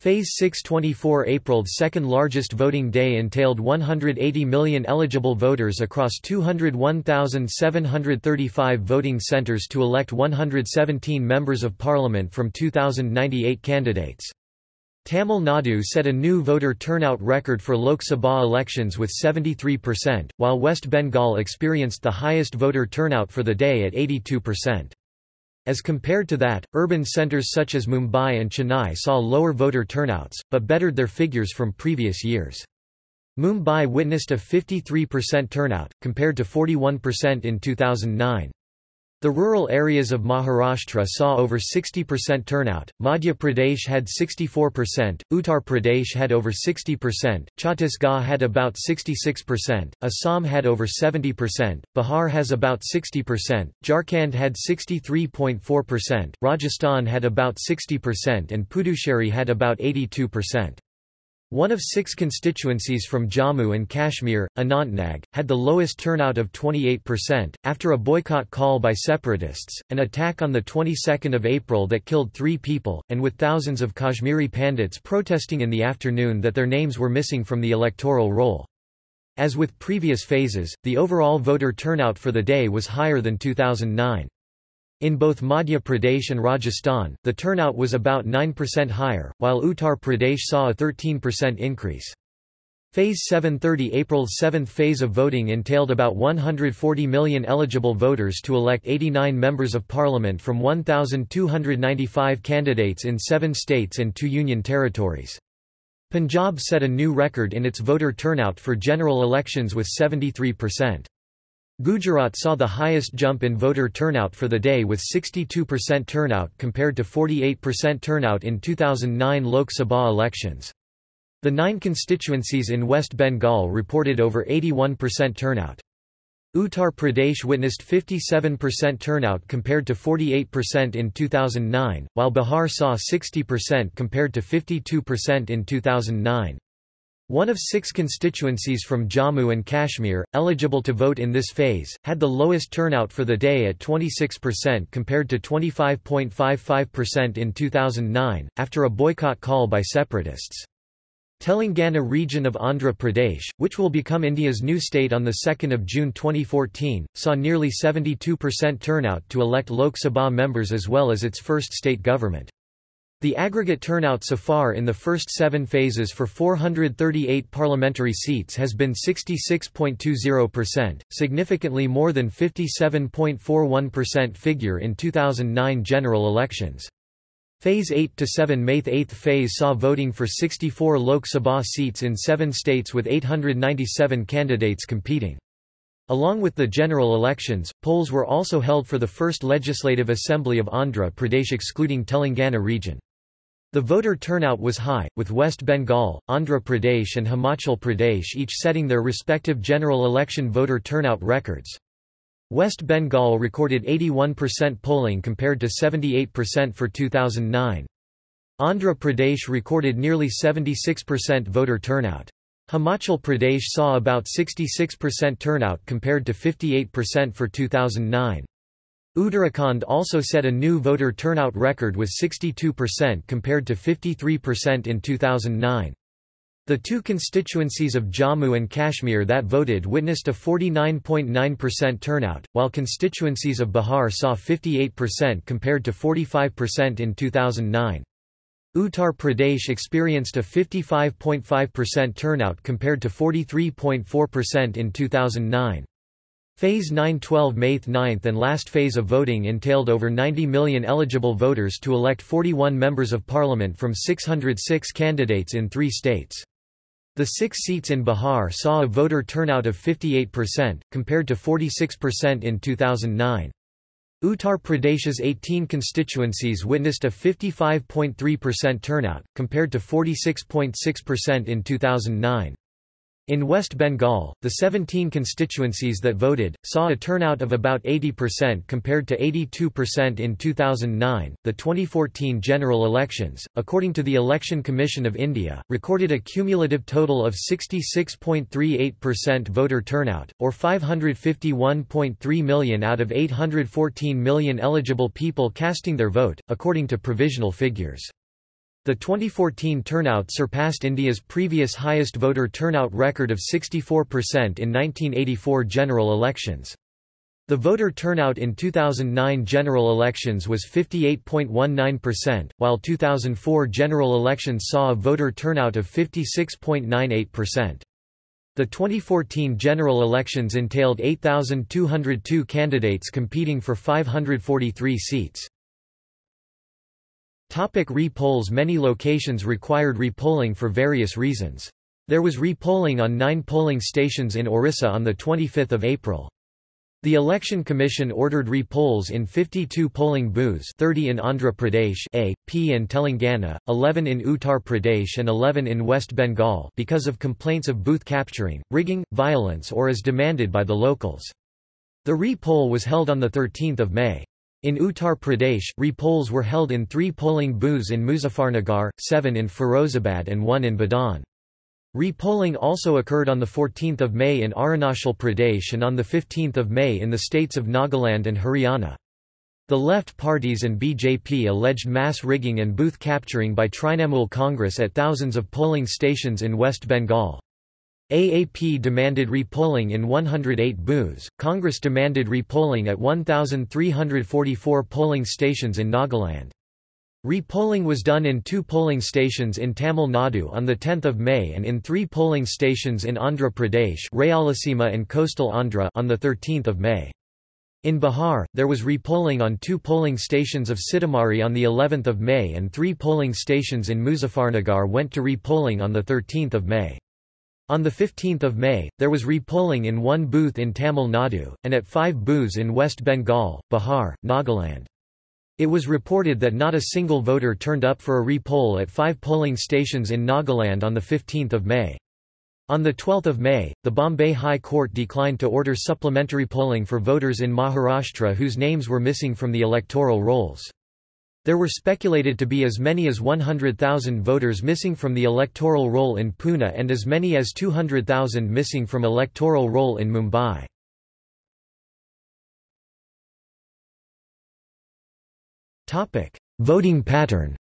Phase 624 April's second largest voting day entailed 180 million eligible voters across 201,735 voting centres to elect 117 members of parliament from 2,098 candidates. Tamil Nadu set a new voter turnout record for Lok Sabha elections with 73%, while West Bengal experienced the highest voter turnout for the day at 82%. As compared to that, urban centres such as Mumbai and Chennai saw lower voter turnouts, but bettered their figures from previous years. Mumbai witnessed a 53% turnout, compared to 41% in 2009. The rural areas of Maharashtra saw over 60% turnout, Madhya Pradesh had 64%, Uttar Pradesh had over 60%, Chhattisgarh had about 66%, Assam had over 70%, Bihar has about 60%, Jharkhand had 63.4%, Rajasthan had about 60% and Puducherry had about 82%. One of six constituencies from Jammu and Kashmir, Anantnag, had the lowest turnout of 28%, after a boycott call by separatists, an attack on the 22nd of April that killed three people, and with thousands of Kashmiri Pandits protesting in the afternoon that their names were missing from the electoral roll. As with previous phases, the overall voter turnout for the day was higher than 2009. In both Madhya Pradesh and Rajasthan, the turnout was about 9% higher, while Uttar Pradesh saw a 13% increase. Phase 730 April's seventh phase of voting entailed about 140 million eligible voters to elect 89 members of parliament from 1,295 candidates in seven states and two union territories. Punjab set a new record in its voter turnout for general elections with 73%. Gujarat saw the highest jump in voter turnout for the day with 62% turnout compared to 48% turnout in 2009 Lok Sabha elections. The nine constituencies in West Bengal reported over 81% turnout. Uttar Pradesh witnessed 57% turnout compared to 48% in 2009, while Bihar saw 60% compared to 52% in 2009. One of six constituencies from Jammu and Kashmir, eligible to vote in this phase, had the lowest turnout for the day at 26% compared to 25.55% in 2009, after a boycott call by separatists. Telangana region of Andhra Pradesh, which will become India's new state on 2 June 2014, saw nearly 72% turnout to elect Lok Sabha members as well as its first state government. The aggregate turnout so far in the first seven phases for 438 parliamentary seats has been 66.20%, significantly more than 57.41% figure in 2009 general elections. Phase 8 to 7 May 8th phase saw voting for 64 Lok Sabha seats in seven states with 897 candidates competing. Along with the general elections, polls were also held for the first Legislative Assembly of Andhra Pradesh excluding Telangana region. The voter turnout was high, with West Bengal, Andhra Pradesh and Himachal Pradesh each setting their respective general election voter turnout records. West Bengal recorded 81% polling compared to 78% for 2009. Andhra Pradesh recorded nearly 76% voter turnout. Himachal Pradesh saw about 66% turnout compared to 58% for 2009. Uttarakhand also set a new voter turnout record with 62% compared to 53% in 2009. The two constituencies of Jammu and Kashmir that voted witnessed a 49.9% turnout, while constituencies of Bihar saw 58% compared to 45% in 2009. Uttar Pradesh experienced a 55.5% turnout compared to 43.4% in 2009. Phase 9-12 Mayth 9th and last phase of voting entailed over 90 million eligible voters to elect 41 members of parliament from 606 candidates in three states. The six seats in Bihar saw a voter turnout of 58%, compared to 46% in 2009. Uttar Pradesh's 18 constituencies witnessed a 55.3% turnout, compared to 46.6% in 2009. In West Bengal, the 17 constituencies that voted saw a turnout of about 80% compared to 82% in 2009. The 2014 general elections, according to the Election Commission of India, recorded a cumulative total of 66.38% voter turnout, or 551.3 million out of 814 million eligible people casting their vote, according to provisional figures. The 2014 turnout surpassed India's previous highest voter turnout record of 64% in 1984 general elections. The voter turnout in 2009 general elections was 58.19%, while 2004 general elections saw a voter turnout of 56.98%. The 2014 general elections entailed 8,202 candidates competing for 543 seats. Topic re-polls Many locations required re-polling for various reasons. There was re-polling on nine polling stations in Orissa on 25 April. The Election Commission ordered re-polls in 52 polling booths 30 in Andhra Pradesh A, P and Telangana, 11 in Uttar Pradesh and 11 in West Bengal because of complaints of booth capturing, rigging, violence or as demanded by the locals. The re-poll was held on 13 May. In Uttar Pradesh, re-polls were held in three polling booths in Muzaffarnagar, seven in Firozabad and one in Budaun. Re-polling also occurred on 14 May in Arunachal Pradesh and on 15 May in the states of Nagaland and Haryana. The left parties and BJP alleged mass rigging and booth capturing by Trinamool Congress at thousands of polling stations in West Bengal. AAP demanded repolling in 108 booths, Congress demanded repolling at 1,344 polling stations in Nagaland. Repolling was done in two polling stations in Tamil Nadu on 10 May and in three polling stations in Andhra Pradesh Rayalaseema and coastal Andhra on 13 May. In Bihar, there was repolling on two polling stations of Sitamarhi on of May and three polling stations in Muzaffarnagar went to repolling on 13 May. On 15 May, there was repolling in one booth in Tamil Nadu, and at five booths in West Bengal, Bihar, Nagaland. It was reported that not a single voter turned up for a repoll at five polling stations in Nagaland on 15 May. On 12 May, the Bombay High Court declined to order supplementary polling for voters in Maharashtra whose names were missing from the electoral rolls. There were speculated to be as many as 100,000 voters missing from the electoral roll in Pune and as many as 200,000 missing from electoral roll in Mumbai. Voting pattern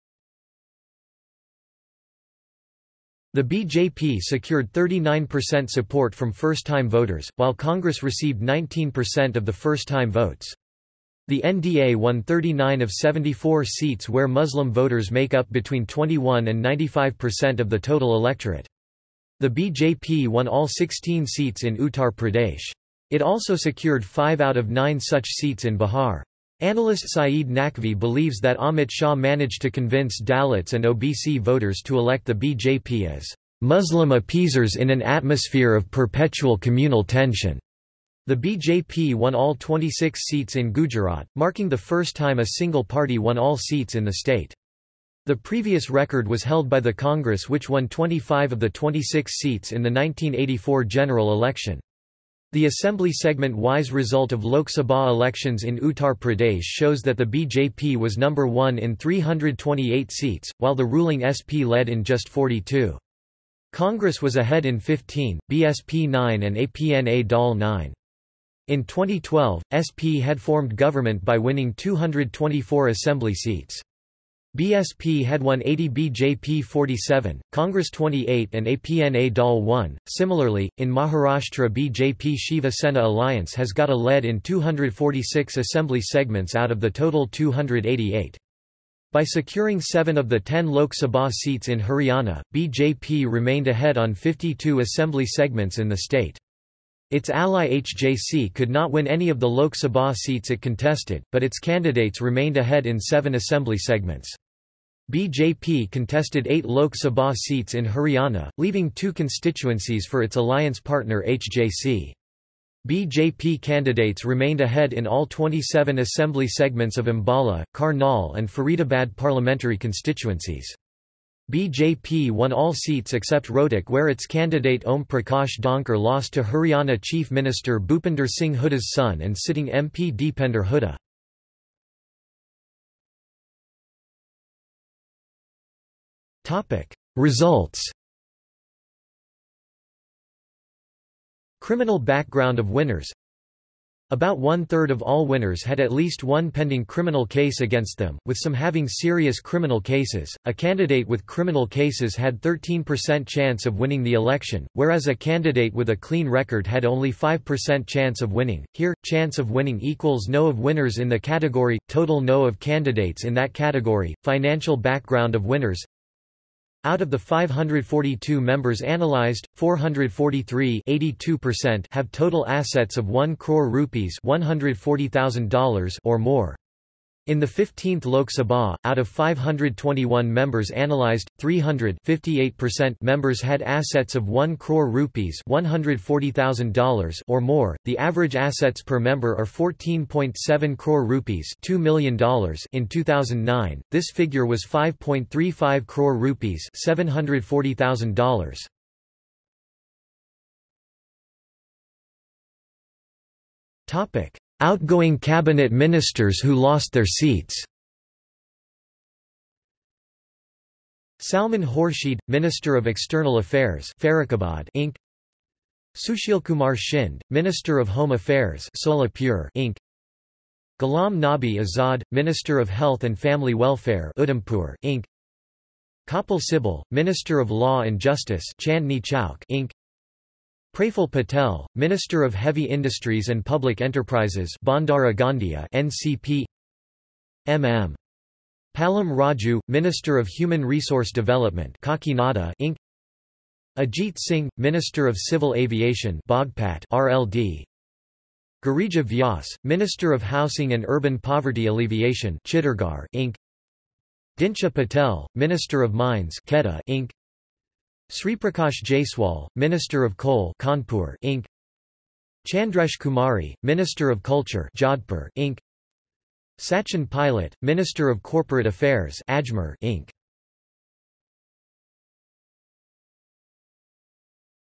The BJP secured 39% support from first-time voters, while Congress received 19% of the first-time votes. The NDA won 39 of 74 seats where Muslim voters make up between 21 and 95% of the total electorate. The BJP won all 16 seats in Uttar Pradesh. It also secured five out of nine such seats in Bihar. Analyst Saeed Naqvi believes that Amit Shah managed to convince Dalits and OBC voters to elect the BJP as Muslim appeasers in an atmosphere of perpetual communal tension. The BJP won all 26 seats in Gujarat, marking the first time a single party won all seats in the state. The previous record was held by the Congress which won 25 of the 26 seats in the 1984 general election. The assembly segment-wise result of Lok Sabha elections in Uttar Pradesh shows that the BJP was number one in 328 seats, while the ruling SP led in just 42. Congress was ahead in 15, BSP 9 and APNA Dal 9. In 2012, SP had formed government by winning 224 assembly seats. BSP had won 80 BJP 47, Congress 28 and APNA Dal 1. Similarly, in Maharashtra BJP Shiva Sena alliance has got a lead in 246 assembly segments out of the total 288. By securing seven of the ten Lok Sabha seats in Haryana, BJP remained ahead on 52 assembly segments in the state. Its ally HJC could not win any of the Lok Sabha seats it contested, but its candidates remained ahead in seven assembly segments. BJP contested eight Lok Sabha seats in Haryana, leaving two constituencies for its alliance partner HJC. BJP candidates remained ahead in all 27 assembly segments of Ambala, Karnal and Faridabad parliamentary constituencies. BJP won all seats except Rohtak where its candidate Om Prakash Dhankar lost to Haryana Chief Minister Bhupinder Singh Hooda's son and sitting MP Deepinder Hooda. Results Criminal background of winners About one-third of all winners had at least one pending criminal case against them, with some having serious criminal cases. A candidate with criminal cases had 13% chance of winning the election, whereas a candidate with a clean record had only 5% chance of winning. Here, chance of winning equals no of winners in the category, total no of candidates in that category, financial background of winners, out of the 542 members analyzed, 443 have total assets of 1 crore rupees $140,000 or more. In the 15th Lok Sabha, out of 521 members analyzed, 300 members had assets of 1 crore rupees $140,000 or more. The average assets per member are 14.7 crore rupees $2 million in 2009. This figure was 5.35 crore rupees $740,000. Topic: Outgoing cabinet ministers who lost their seats Salman Khurshid, Minister of External Affairs Farrukhabad Inc. Sushilkumar Shinde, Minister of Home Affairs Solapur Inc. Ghulam Nabi Azad, Minister of Health and Family Welfare Udhampur Inc. Kapil Sibal, Minister of Law and Justice Chandni Chowk Inc. Praful Patel, Minister of Heavy Industries and Public Enterprises Bhandara Gondia NCP MM Pallam Raju, Minister of Human Resource Development Kakinada Inc. Ajit Singh, Minister of Civil Aviation Baghpat RLD Girija Vyas, Minister of Housing and Urban Poverty Alleviation Chittorgarh Inc. Dinsha Patel, Minister of Mines Kheda Inc. Sriprakash Jaiswal, Minister of Coal Kanpur Inc. Chandresh Kumari, Minister of Culture Jodhpur Inc. Sachin Pilot, Minister of Corporate Affairs Ajmer Inc.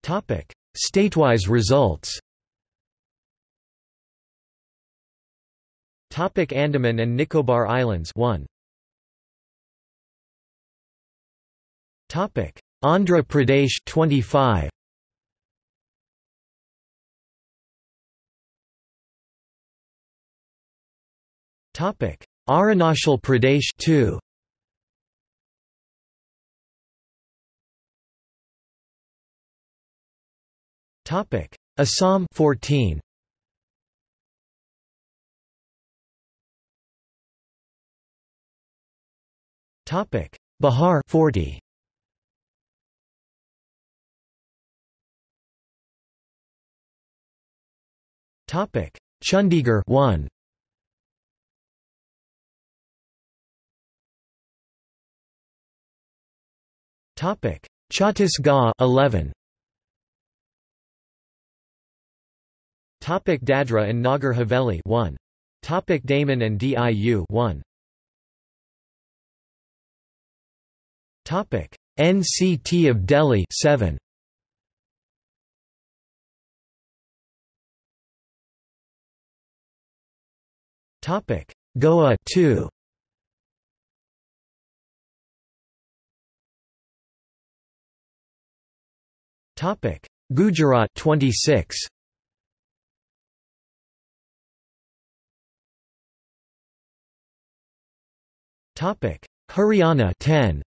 Topic: Statewise results. Topic Andaman and Nicobar Islands 1. Topic Andhra Pradesh 25 Topic. Arunachal Pradesh 2 Topic. Assam 14 Topic. Bihar 40 Topic: Chandigarh 1. Topic: Chhattisgarh 11. Topic: Dadra and Nagar Haveli 1. Topic: Daman and Diu 1. Topic: NCT of Delhi 7. Topic: Goa 2. Topic: Gujarat 26. Topic: Haryana 10.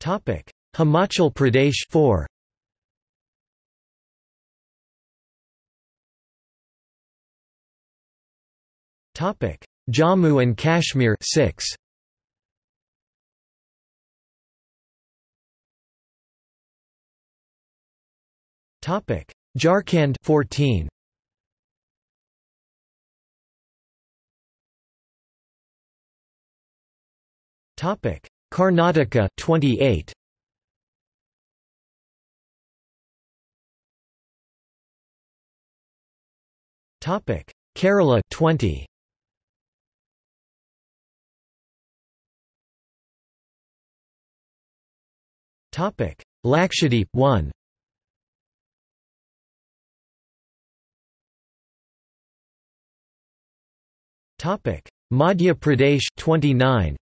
Topic: Himachal Pradesh 4. Jammu and Kashmir 6. Topic: Jharkhand 14. Topic: Karnataka 28. Topic: Kerala 20. Topic: Lakshadweep 1. Topic: Madhya Pradesh 29.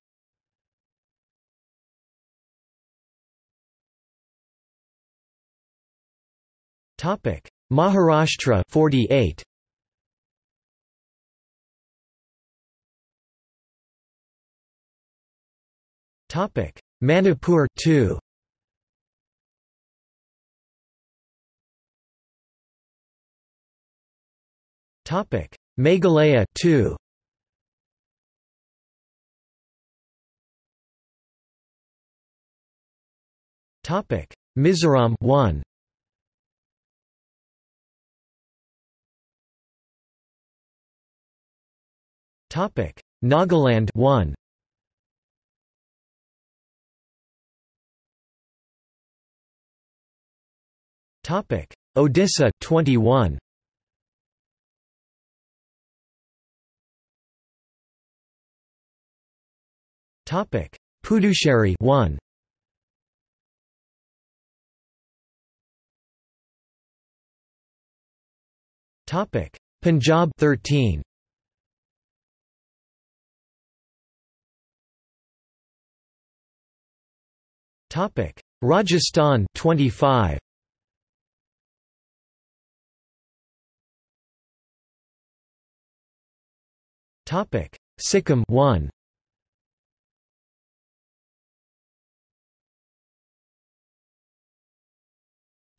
Topic: Maharashtra 48. Topic: Manipur 2. Topic: Meghalaya 2. Topic: Mizoram 1. Topic: Nagaland 1. Topic: Odisha 21. Topic: Puducherry 1. Topic: Punjab 13. Topic: Rajasthan 25. Topic: Sikkim 1.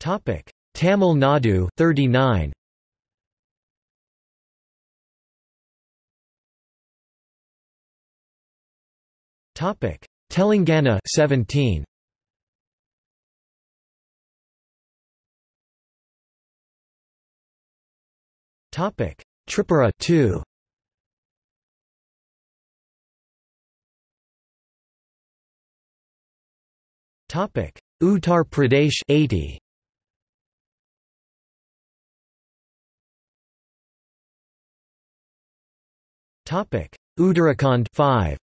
Topic: Tamil Nadu 39. Topic: Telangana 17. Topic: Tripura 2. Topic: Uttar Pradesh 80. Topic: Uttarakhand 5.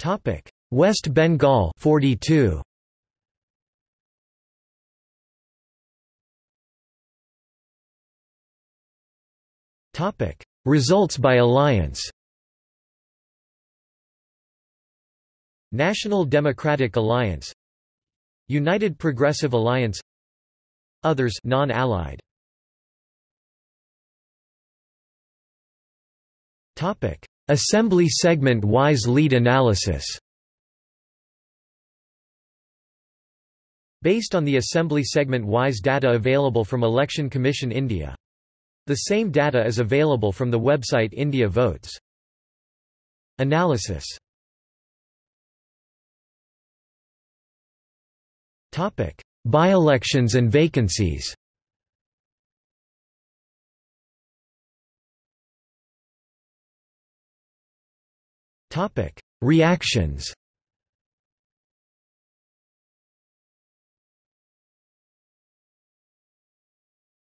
Topic: West Bengal 42. Topic: Results by alliance. National Democratic Alliance United Progressive Alliance Others non-allied. Topic. Assembly segment-wise lead analysis. Based on the assembly segment-wise data available from Election Commission India. The same data is available from the website India Votes. Analysis By-elections and vacancies Topic: Reactions.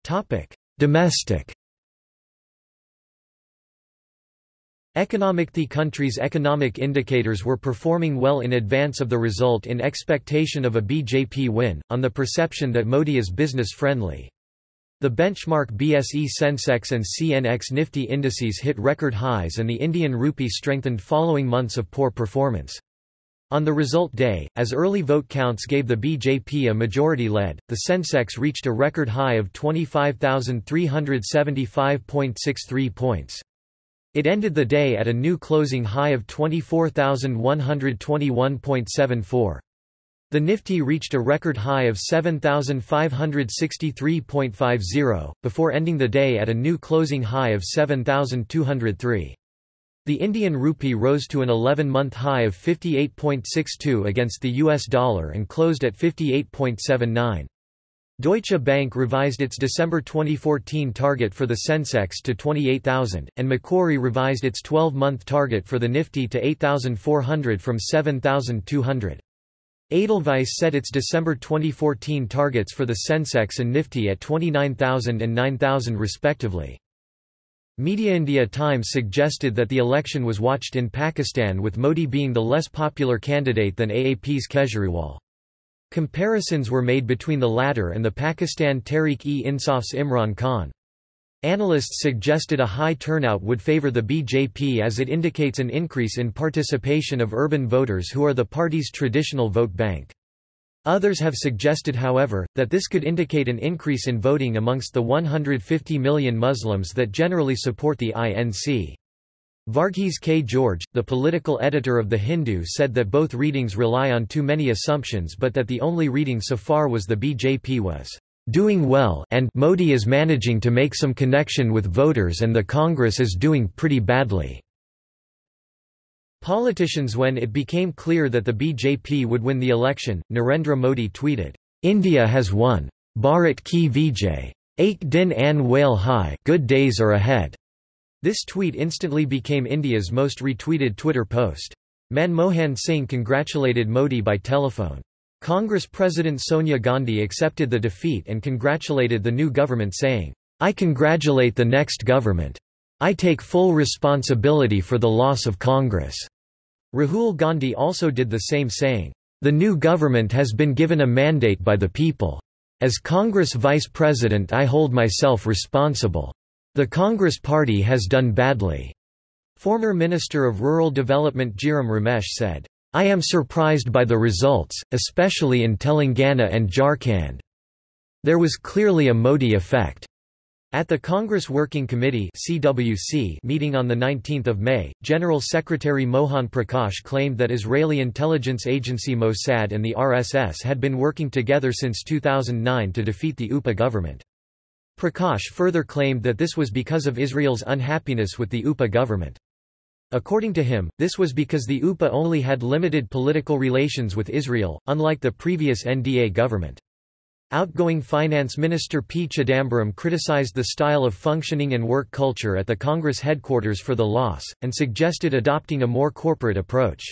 Topic: Domestic. Economic The country's economic indicators were performing well in advance of the result in expectation of a BJP win, on the perception that Modi is business-friendly. The benchmark BSE Sensex and CNX Nifty indices hit record highs and the Indian rupee strengthened following months of poor performance. On the result day, as early vote counts gave the BJP a majority lead, the Sensex reached a record high of 25,375.63 points. It ended the day at a new closing high of 24,121.74. The Nifty reached a record high of 7,563.50, before ending the day at a new closing high of 7,203. The Indian rupee rose to an 11-month high of 58.62 against the US dollar and closed at 58.79. Deutsche Bank revised its December 2014 target for the Sensex to 28,000, and Macquarie revised its 12-month target for the Nifty to 8,400 from 7,200. Edelweiss set its December 2014 targets for the Sensex and Nifty at 29,000 and 9,000 respectively. Media India Times suggested that the election was watched in Pakistan with Modi being the less popular candidate than AAP's Kejriwal. Comparisons were made between the latter and the Pakistan Tehreek-e-Insaf's Imran Khan. Analysts suggested a high turnout would favor the BJP as it indicates an increase in participation of urban voters who are the party's traditional vote bank. Others have suggested however, that this could indicate an increase in voting amongst the 150 million Muslims that generally support the INC. Varghese K. George, the political editor of The Hindu said that both readings rely on too many assumptions but that the only reading so far was the BJP was doing well and Modi is managing to make some connection with voters and the Congress is doing pretty badly. Politicians When it became clear that the BJP would win the election, Narendra Modi tweeted, India has won. Bharat ki Vijay. Ek din an whale high good days are ahead. This tweet instantly became India's most retweeted Twitter post. Manmohan Singh congratulated Modi by telephone. Congress President Sonia Gandhi accepted the defeat and congratulated the new government saying, I congratulate the next government. I take full responsibility for the loss of Congress. Rahul Gandhi also did the same saying, The new government has been given a mandate by the people. As Congress Vice President I hold myself responsible. The Congress Party has done badly." Former Minister of Rural Development Jairam Ramesh said, I am surprised by the results, especially in Telangana and Jharkhand. There was clearly a Modi effect. At the Congress Working Committee CWC meeting on 19 May, General Secretary Mohan Prakash claimed that Israeli intelligence agency Mossad and the RSS had been working together since 2009 to defeat the UPA government. Prakash further claimed that this was because of Israel's unhappiness with the UPA government. According to him, this was because the UPA only had limited political relations with Israel, unlike the previous NDA government. Outgoing Finance Minister P. Chidambaram criticized the style of functioning and work culture at the Congress headquarters for the loss, and suggested adopting a more corporate approach.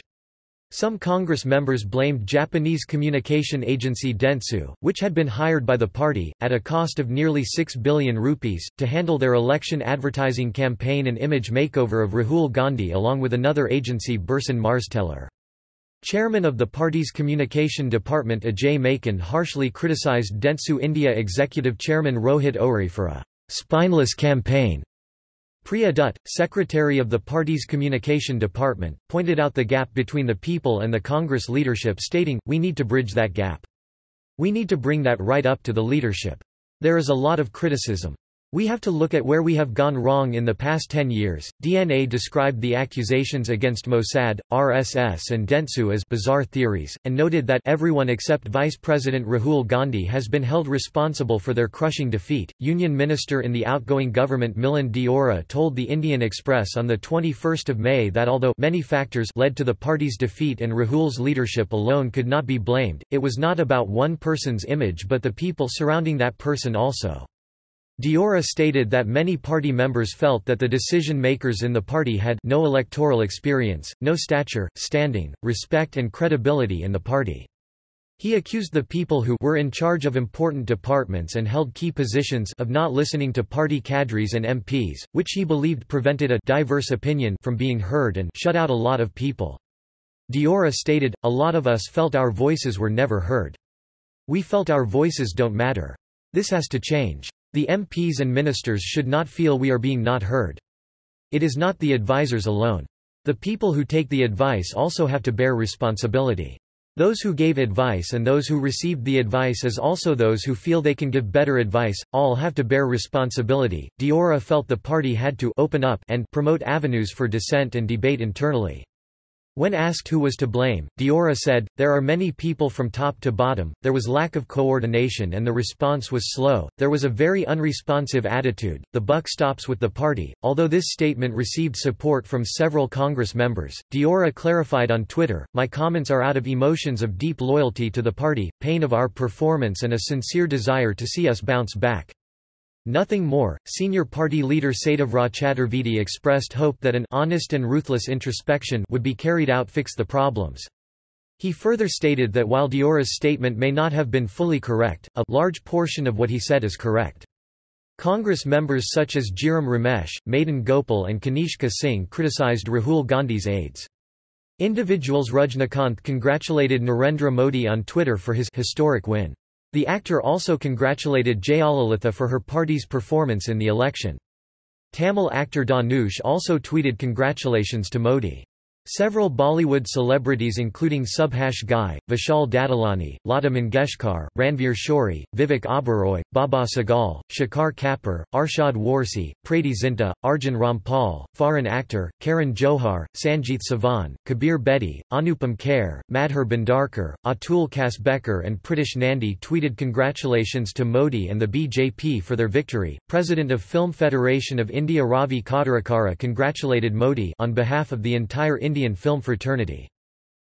Some Congress members blamed Japanese communication agency Dentsu, which had been hired by the party, at a cost of nearly 6 billion rupees, to handle their election advertising campaign and image makeover of Rahul Gandhi along with another agency Burson Marsteller. Chairman of the party's communication department Ajay Maken harshly criticized Dentsu India executive chairman Rohit Ohri for a spineless campaign Priya Dutt, secretary of the party's communication department, pointed out the gap between the people and the Congress leadership stating, we need to bridge that gap. We need to bring that right up to the leadership. There is a lot of criticism. We have to look at where we have gone wrong in the past 10 years. DNA described the accusations against Mossad, RSS, and Dentsu as bizarre theories, and noted that everyone except Vice President Rahul Gandhi has been held responsible for their crushing defeat. Union Minister in the outgoing government Milind Deora told the Indian Express on 21 May that although many factors led to the party's defeat and Rahul's leadership alone could not be blamed, it was not about one person's image but the people surrounding that person also. Deora stated that many party members felt that the decision-makers in the party had no electoral experience, no stature, standing, respect and credibility in the party. He accused the people who were in charge of important departments and held key positions of not listening to party cadres and MPs, which he believed prevented a diverse opinion from being heard and shut out a lot of people. Deora stated, a lot of us felt our voices were never heard. We felt our voices don't matter. This has to change. The MPs and ministers should not feel we are being not heard. It is not the advisers alone. The people who take the advice also have to bear responsibility. Those who gave advice and those who received the advice as also those who feel they can give better advice, all have to bear responsibility. Deora felt the party had to open up and promote avenues for dissent and debate internally. When asked who was to blame, Deora said, There are many people from top to bottom, there was lack of coordination and the response was slow, there was a very unresponsive attitude, the buck stops with the party. Although this statement received support from several Congress members, Deora clarified on Twitter, My comments are out of emotions of deep loyalty to the party, pain of our performance and a sincere desire to see us bounce back. Nothing more. Senior party leader Satyavrat Chaturvedi expressed hope that an honest and ruthless introspection would be carried out fix the problems. He further stated that while Deora's statement may not have been fully correct, a large portion of what he said is correct. Congress members such as Jairam Ramesh, Madan Gopal and Kanishka Singh criticized Rahul Gandhi's aides. Individuals Rajnikanth congratulated Narendra Modi on Twitter for his historic win. The actor also congratulated Jayalalitha for her party's performance in the election. Tamil actor Dhanush also tweeted congratulations to Modi. Several Bollywood celebrities including Subhash Ghai, Vishal Dadlani, Lata Mangeshkar, Ranvir Shorey, Vivek Oberoi, Baba Sehgal, Shekhar Kapur, Arshad Warsi, Preity Zinta, Arjun Rampal, Foreign actor, Karan Johar, Sanjeet Savan, Kabir Bedi, Anupam Kher, Madhur Bhandarkar, Atul Kasbekar and Pritish Nandi tweeted congratulations to Modi and the BJP for their victory. President of Film Federation of India Ravi Kottarakara congratulated Modi on behalf of the entire film fraternity.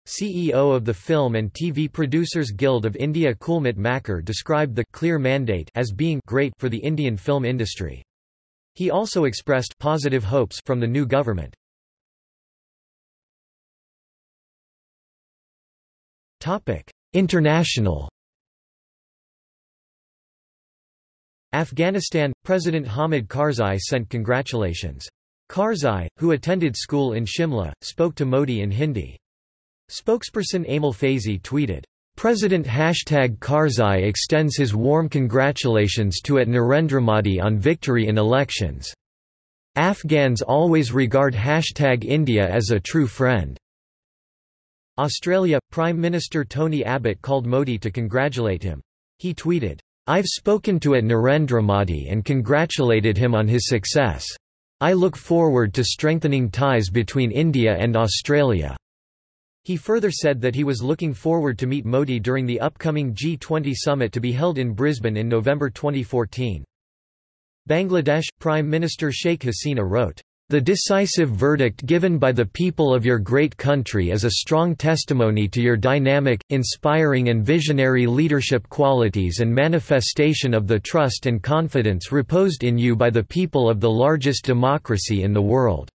CEO of the Film and TV Producers Guild of India Kulmeet Makkar described the clear mandate as being great for the Indian film industry. He also expressed positive hopes from the new government. Topic: International Afghanistan President Hamid Karzai sent congratulations. Karzai, who attended school in Shimla, spoke to Modi in Hindi. Spokesperson Aimal Faizi tweeted, President hashtag Karzai extends his warm congratulations to at Narendra Modi on victory in elections. Afghans always regard hashtag India as a true friend. Australia – Prime Minister Tony Abbott called Modi to congratulate him. He tweeted, I've spoken to at Narendra Modi and congratulated him on his success. I look forward to strengthening ties between India and Australia." He further said that he was looking forward to meet Modi during the upcoming G20 summit to be held in Brisbane in November 2014. Bangladesh – Prime Minister Sheikh Hasina wrote, the decisive verdict given by the people of your great country is a strong testimony to your dynamic, inspiring and visionary leadership qualities and manifestation of the trust and confidence reposed in you by the people of the largest democracy in the world.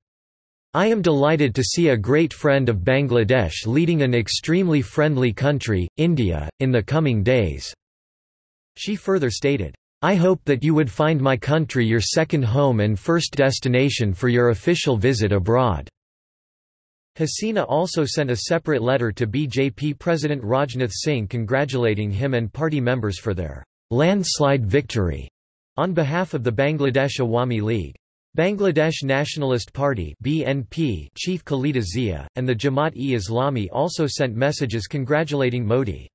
I am delighted to see a great friend of Bangladesh leading an extremely friendly country, India, in the coming days." She further stated, I hope that you would find my country your second home and first destination for your official visit abroad." Hasina also sent a separate letter to BJP President Rajnath Singh congratulating him and party members for their landslide victory on behalf of the Bangladesh Awami League. Bangladesh Nationalist Party BNP chief Khalida Zia, and the Jamaat-e-Islami also sent messages congratulating Modi.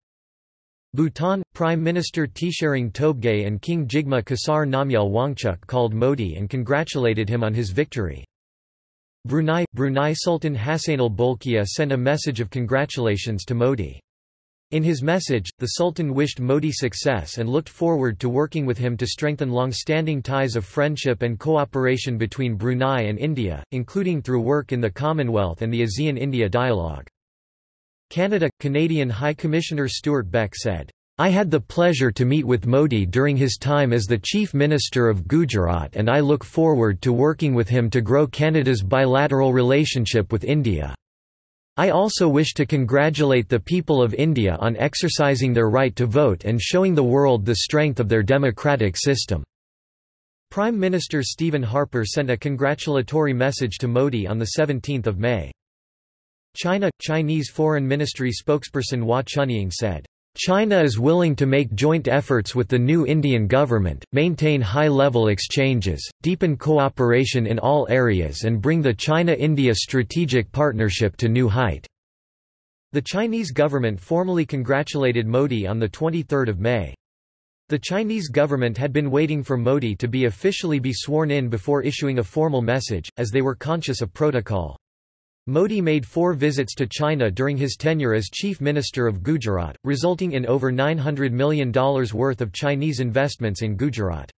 Bhutan, Prime Minister Tshering Tobgay and King Jigme Khesar Namgyal Wangchuk called Modi and congratulated him on his victory. Brunei – Brunei Sultan Hassanal Bolkiah sent a message of congratulations to Modi. In his message, the Sultan wished Modi success and looked forward to working with him to strengthen long-standing ties of friendship and cooperation between Brunei and India, including through work in the Commonwealth and the ASEAN-India dialogue. Canada – Canadian High Commissioner Stewart Beck said, I had the pleasure to meet with Modi during his time as the Chief Minister of Gujarat and I look forward to working with him to grow Canada's bilateral relationship with India. I also wish to congratulate the people of India on exercising their right to vote and showing the world the strength of their democratic system." Prime Minister Stephen Harper sent a congratulatory message to Modi on 17 May. China – Chinese Foreign Ministry spokesperson Hua Chunying said, China is willing to make joint efforts with the new Indian government, maintain high-level exchanges, deepen cooperation in all areas and bring the China-India strategic partnership to new height." The Chinese government formally congratulated Modi on 23 May. The Chinese government had been waiting for Modi to be officially be sworn in before issuing a formal message, as they were conscious of protocol. Modi made four visits to China during his tenure as Chief Minister of Gujarat, resulting in over $900 million worth of Chinese investments in Gujarat.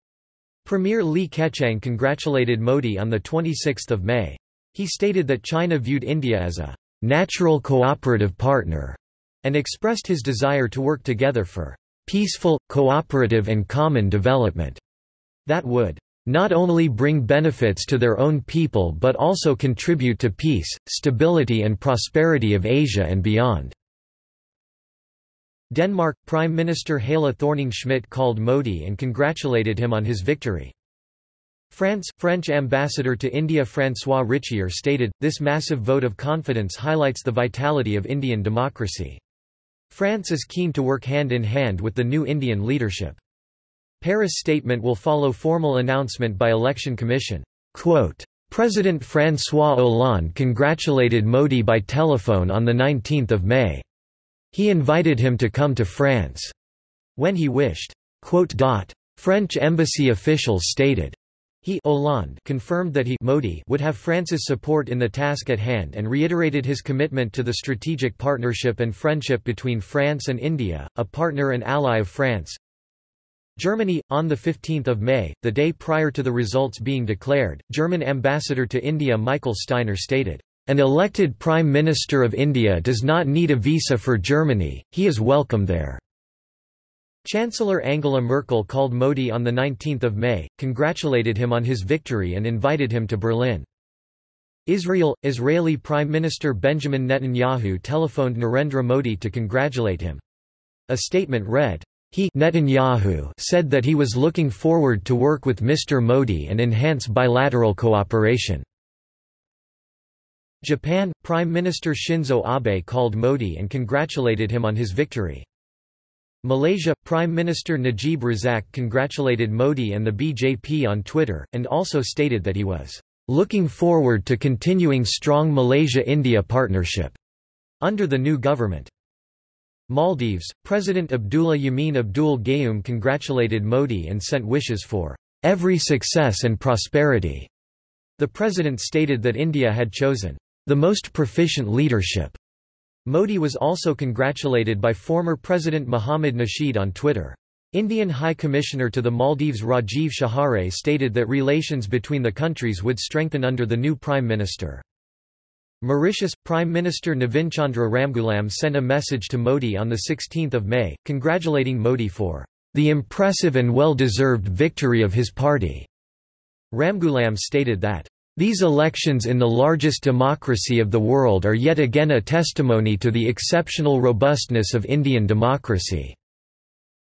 Premier Li Keqiang congratulated Modi on 26 May. He stated that China viewed India as a «natural cooperative partner» and expressed his desire to work together for «peaceful, cooperative and common development» that would not only bring benefits to their own people but also contribute to peace, stability and prosperity of Asia and beyond." Denmark – Prime Minister Helle Thorning-Schmidt called Modi and congratulated him on his victory. France – French ambassador to India François Richier stated, this massive vote of confidence highlights the vitality of Indian democracy. France is keen to work hand in hand with the new Indian leadership. Paris statement will follow formal announcement by Election Commission. Quote, President François Hollande congratulated Modi by telephone on 19 May. He invited him to come to France when he wished. French embassy officials stated, he Hollande confirmed that he Modi would have France's support in the task at hand and reiterated his commitment to the strategic partnership and friendship between France and India, a partner and ally of France. Germany, on 15 May, the day prior to the results being declared, German ambassador to India Michael Steiner stated, "...an elected Prime Minister of India does not need a visa for Germany, he is welcome there." Chancellor Angela Merkel called Modi on 19 May, congratulated him on his victory and invited him to Berlin. Israel – Israeli Prime Minister Benjamin Netanyahu telephoned Narendra Modi to congratulate him. A statement read, he Netanyahu said that he was looking forward to work with Mr. Modi and enhance bilateral cooperation. Japan – Prime Minister Shinzo Abe called Modi and congratulated him on his victory. Malaysia – Prime Minister Najib Razak congratulated Modi and the BJP on Twitter, and also stated that he was "...looking forward to continuing strong Malaysia-India partnership." under the new government. Maldives, President Abdullah Yameen Abdul Gayoom congratulated Modi and sent wishes for every success and prosperity. The president stated that India had chosen the most proficient leadership. Modi was also congratulated by former President Mohammad Nasheed on Twitter. Indian High Commissioner to the Maldives Rajiv Shahare stated that relations between the countries would strengthen under the new Prime Minister. Mauritius Prime Minister Navin Navinchandra Ramgoolam sent a message to Modi on 16 May, congratulating Modi for the impressive and well-deserved victory of his party. Ramgoolam stated that these elections in the largest democracy of the world are yet again a testimony to the exceptional robustness of Indian democracy,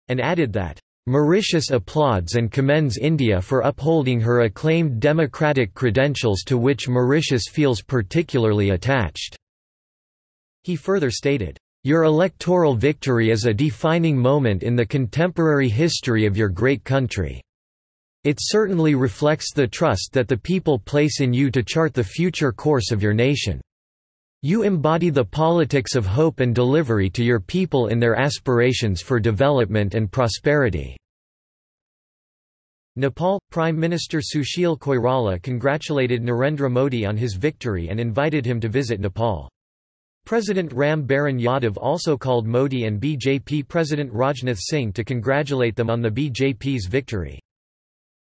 and added that Mauritius applauds and commends India for upholding her acclaimed democratic credentials to which Mauritius feels particularly attached." He further stated, "...your electoral victory is a defining moment in the contemporary history of your great country. It certainly reflects the trust that the people place in you to chart the future course of your nation. You embody the politics of hope and delivery to your people in their aspirations for development and prosperity." Nepal – Prime Minister Sushil Koirala congratulated Narendra Modi on his victory and invited him to visit Nepal. President Ram Baran Yadav also called Modi and BJP President Rajnath Singh to congratulate them on the BJP's victory.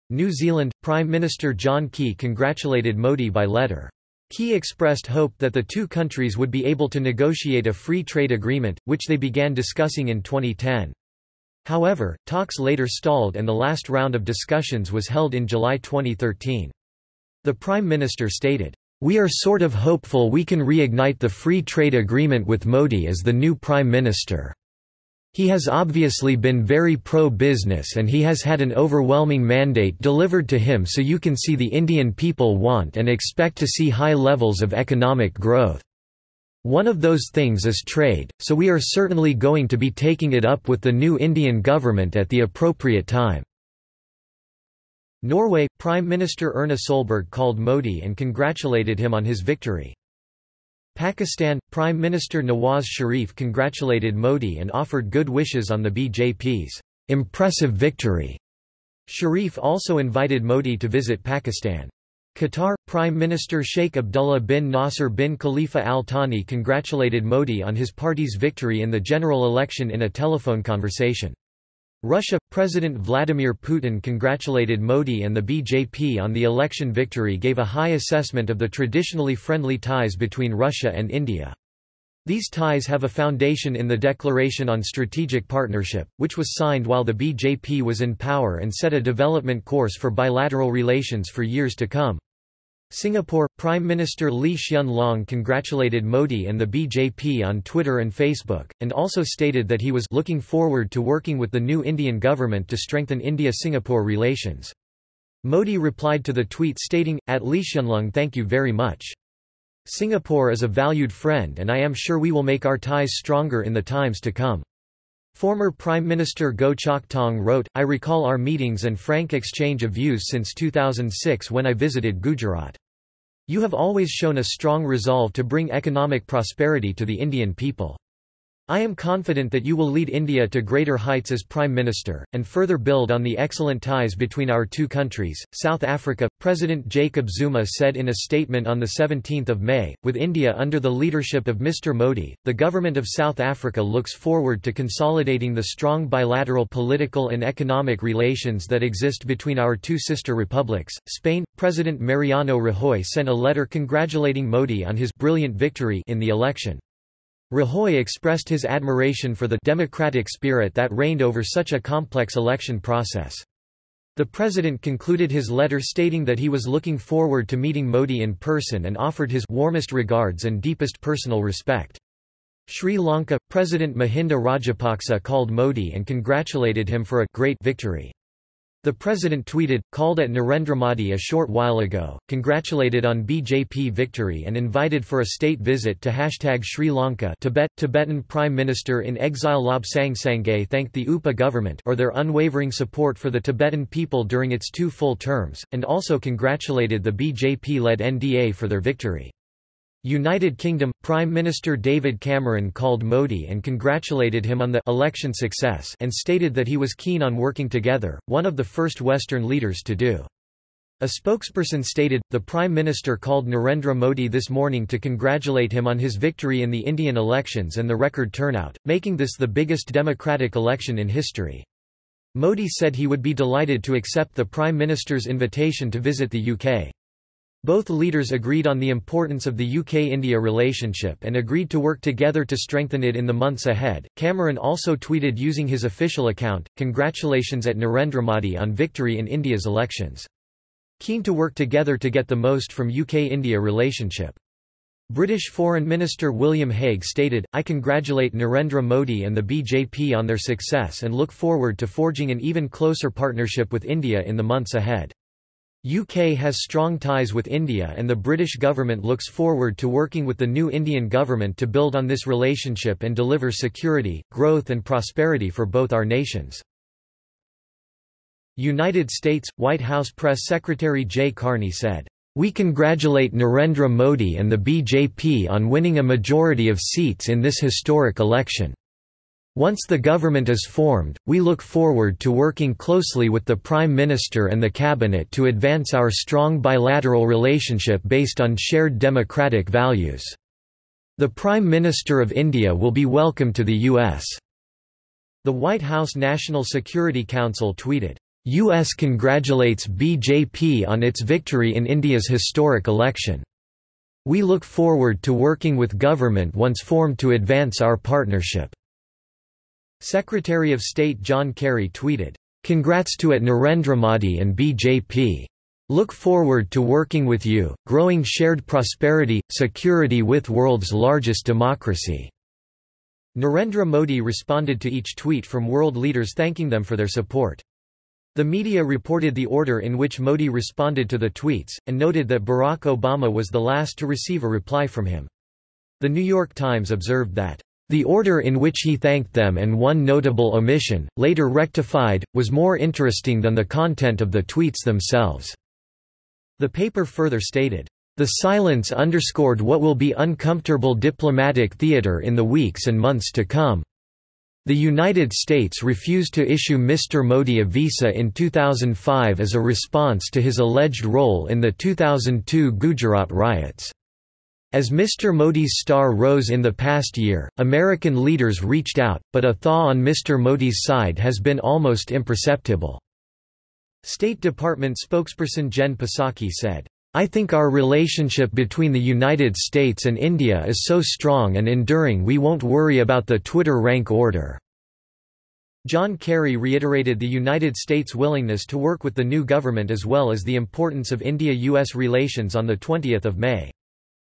New Zealand – Prime Minister John Key congratulated Modi by letter. Key expressed hope that the two countries would be able to negotiate a free trade agreement, which they began discussing in 2010. However, talks later stalled and the last round of discussions was held in July 2013. The Prime Minister stated, "...we are sort of hopeful we can reignite the free trade agreement with Modi as the new Prime Minister." He has obviously been very pro-business and he has had an overwhelming mandate delivered to him so you can see the Indian people want and expect to see high levels of economic growth. One of those things is trade, so we are certainly going to be taking it up with the new Indian government at the appropriate time. Norway – Prime Minister Erna Solberg called Modi and congratulated him on his victory. Pakistan – Prime Minister Nawaz Sharif congratulated Modi and offered good wishes on the BJP's impressive victory. Sharif also invited Modi to visit Pakistan. Qatar – Prime Minister Sheikh Abdullah bin Nasser bin Khalifa Al Thani congratulated Modi on his party's victory in the general election in a telephone conversation. Russia – President Vladimir Putin congratulated Modi and the BJP on the election victory gave a high assessment of the traditionally friendly ties between Russia and India. These ties have a foundation in the Declaration on Strategic Partnership, which was signed while the BJP was in power and set a development course for bilateral relations for years to come. Singapore – Prime Minister Lee Hsien Loong congratulated Modi and the BJP on Twitter and Facebook, and also stated that he was looking forward to working with the new Indian government to strengthen India-Singapore relations. Modi replied to the tweet stating, at Lee Hsien Loong thank you very much. Singapore is a valued friend and I am sure we will make our ties stronger in the times to come. Former Prime Minister Goh Chok Tong wrote, I recall our meetings and frank exchange of views since 2006 when I visited Gujarat. You have always shown a strong resolve to bring economic prosperity to the Indian people. I am confident that you will lead India to greater heights as Prime Minister, and further build on the excellent ties between our two countries. South Africa President Jacob Zuma said in a statement on 17 May, with India under the leadership of Mr. Modi, the government of South Africa looks forward to consolidating the strong bilateral political and economic relations that exist between our two sister republics. Spain President Mariano Rajoy sent a letter congratulating Modi on his brilliant victory in the election. Rajoy expressed his admiration for the democratic spirit that reigned over such a complex election process. The president concluded his letter stating that he was looking forward to meeting Modi in person and offered his warmest regards and deepest personal respect. Sri Lanka President Mahinda Rajapaksa called Modi and congratulated him for a great victory. The president tweeted, called at Narendra Modi a short while ago, congratulated on BJP victory and invited for a state visit to hashtag Sri Lanka Tibet. Tibetan Prime Minister in exile Lobsang Sangay thanked the UPA government or their unwavering support for the Tibetan people during its two full terms, and also congratulated the BJP-led NDA for their victory. United Kingdom Prime Minister David Cameron called Modi and congratulated him on the election success and stated that he was keen on working together, one of the first Western leaders to do. A spokesperson stated, the Prime Minister called Narendra Modi this morning to congratulate him on his victory in the Indian elections and the record turnout, making this the biggest democratic election in history. Modi said he would be delighted to accept the Prime Minister's invitation to visit the UK. Both leaders agreed on the importance of the UK-India relationship and agreed to work together to strengthen it in the months ahead. Cameron also tweeted using his official account, congratulations at Narendra Modi on victory in India's elections. Keen to work together to get the most from UK-India relationship. British Foreign Minister William Hague stated, I congratulate Narendra Modi and the BJP on their success and look forward to forging an even closer partnership with India in the months ahead. UK has strong ties with India and the British government looks forward to working with the new Indian government to build on this relationship and deliver security, growth and prosperity for both our nations. United States – White House Press Secretary Jay Carney said, "...we congratulate Narendra Modi and the BJP on winning a majority of seats in this historic election." Once the government is formed, we look forward to working closely with the Prime Minister and the Cabinet to advance our strong bilateral relationship based on shared democratic values. The Prime Minister of India will be welcome to the U.S. The White House National Security Council tweeted, U.S. congratulates BJP on its victory in India's historic election. We look forward to working with government once formed to advance our partnership. Secretary of State John Kerry tweeted, "Congrats to at Narendra Modi and BJP. Look forward to working with you, growing shared prosperity, security with world's largest democracy." Narendra Modi responded to each tweet from world leaders thanking them for their support. The media reported the order in which Modi responded to the tweets, and noted that Barack Obama was the last to receive a reply from him. The New York Times observed that the order in which he thanked them and one notable omission, later rectified, was more interesting than the content of the tweets themselves. The paper further stated, the silence underscored what will be uncomfortable diplomatic theater in the weeks and months to come. The United States refused to issue Mr. Modi a visa in 2005 as a response to his alleged role in the 2002 Gujarat riots. As Mr. Modi's star rose in the past year, American leaders reached out, but a thaw on Mr. Modi's side has been almost imperceptible. State Department spokesperson Jen Psaki said, I think our relationship between the United States and India is so strong and enduring we won't worry about the Twitter rank order." John Kerry reiterated the United States' willingness to work with the new government as well as the importance of India-US relations on 20 May.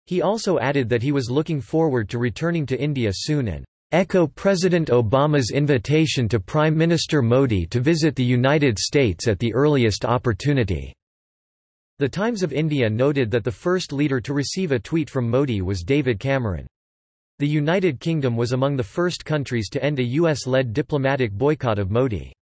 He also added that he was looking forward to returning to India soon and echo President Obama's invitation to Prime Minister Modi to visit the United States at the earliest opportunity. The Times of India noted that the first leader to receive a tweet from Modi was David Cameron. The United Kingdom was among the first countries to end a US-led diplomatic boycott of Modi.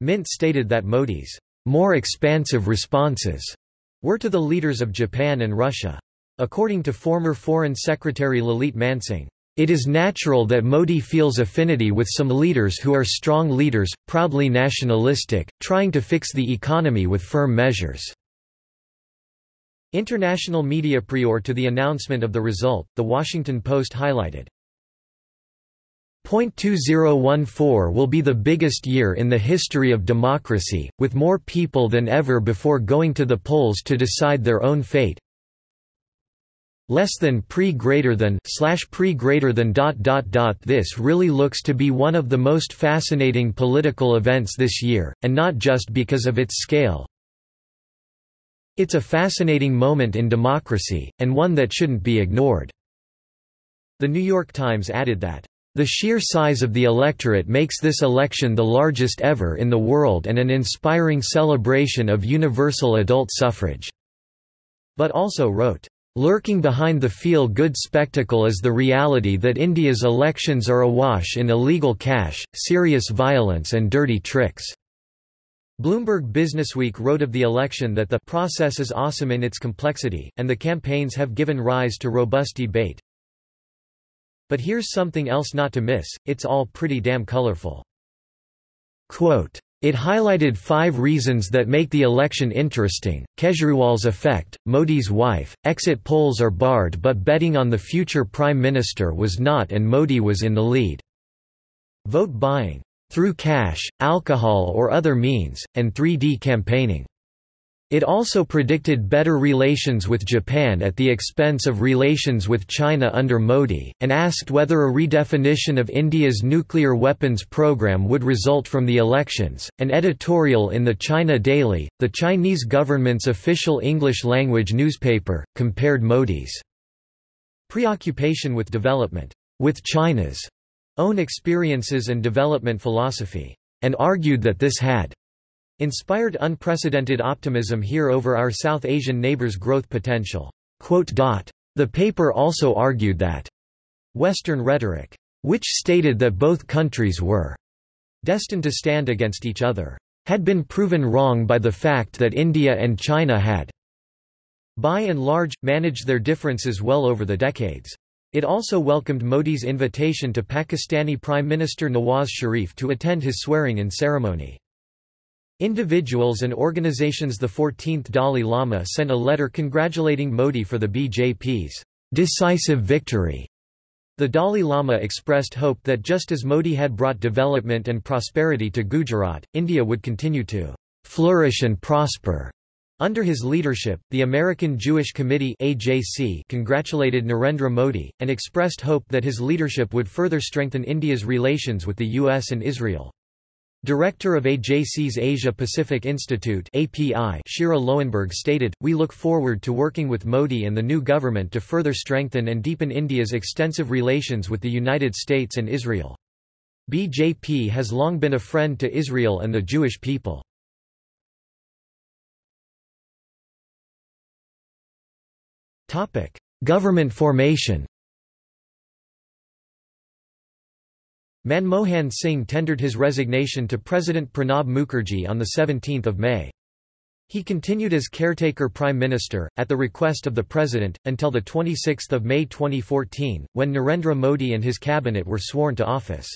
Mint stated that Modi's more expansive responses were to the leaders of Japan and Russia. According to former Foreign Secretary Lalit Mansingh, it is natural that Modi feels affinity with some leaders who are strong leaders, proudly nationalistic, trying to fix the economy with firm measures. International media prior to the announcement of the result, The Washington Post highlighted, .2014 will be the biggest year in the history of democracy, with more people than ever before going to the polls to decide their own fate. Less than pre greater than slash pre greater than dot dot dot This really looks to be one of the most fascinating political events this year, and not just because of its scale, it's a fascinating moment in democracy, and one that shouldn't be ignored." The New York Times added that, "...the sheer size of the electorate makes this election the largest ever in the world and an inspiring celebration of universal adult suffrage." But also wrote, Lurking behind the feel-good spectacle is the reality that India's elections are awash in illegal cash, serious violence and dirty tricks. Bloomberg Businessweek wrote of the election that the process is awesome in its complexity, and the campaigns have given rise to robust debate. But here's something else not to miss, it's all pretty damn colorful. Quote, it highlighted five reasons that make the election interesting, Kejriwal's effect, Modi's wife, exit polls are barred but betting on the future prime minister was not and Modi was in the lead. Vote buying through cash, alcohol or other means, and 3D campaigning. It also predicted better relations with Japan at the expense of relations with China under Modi, and asked whether a redefinition of India's nuclear weapons program would result from the elections. An editorial in the China Daily, the Chinese government's official English language newspaper, compared Modi's preoccupation with development with China's own experiences and development philosophy, and argued that this had inspired unprecedented optimism here over our South Asian neighbors' growth potential. The paper also argued that Western rhetoric, which stated that both countries were destined to stand against each other, had been proven wrong by the fact that India and China had by and large, managed their differences well over the decades. It also welcomed Modi's invitation to Pakistani Prime Minister Nawaz Sharif to attend his swearing-in ceremony. Individuals and organizations The 14th Dalai Lama sent a letter congratulating Modi for the BJP's decisive victory. The Dalai Lama expressed hope that just as Modi had brought development and prosperity to Gujarat, India would continue to flourish and prosper. Under his leadership, the American Jewish Committee AJC congratulated Narendra Modi, and expressed hope that his leadership would further strengthen India's relations with the U.S. and Israel. Director of AJC's Asia Pacific Institute API Shira Loewenberg stated, We look forward to working with Modi and the new government to further strengthen and deepen India's extensive relations with the United States and Israel. BJP has long been a friend to Israel and the Jewish people. Government formation Manmohan Singh tendered his resignation to President Pranab Mukherjee on 17 May. He continued as caretaker prime minister, at the request of the president, until 26 May 2014, when Narendra Modi and his cabinet were sworn to office.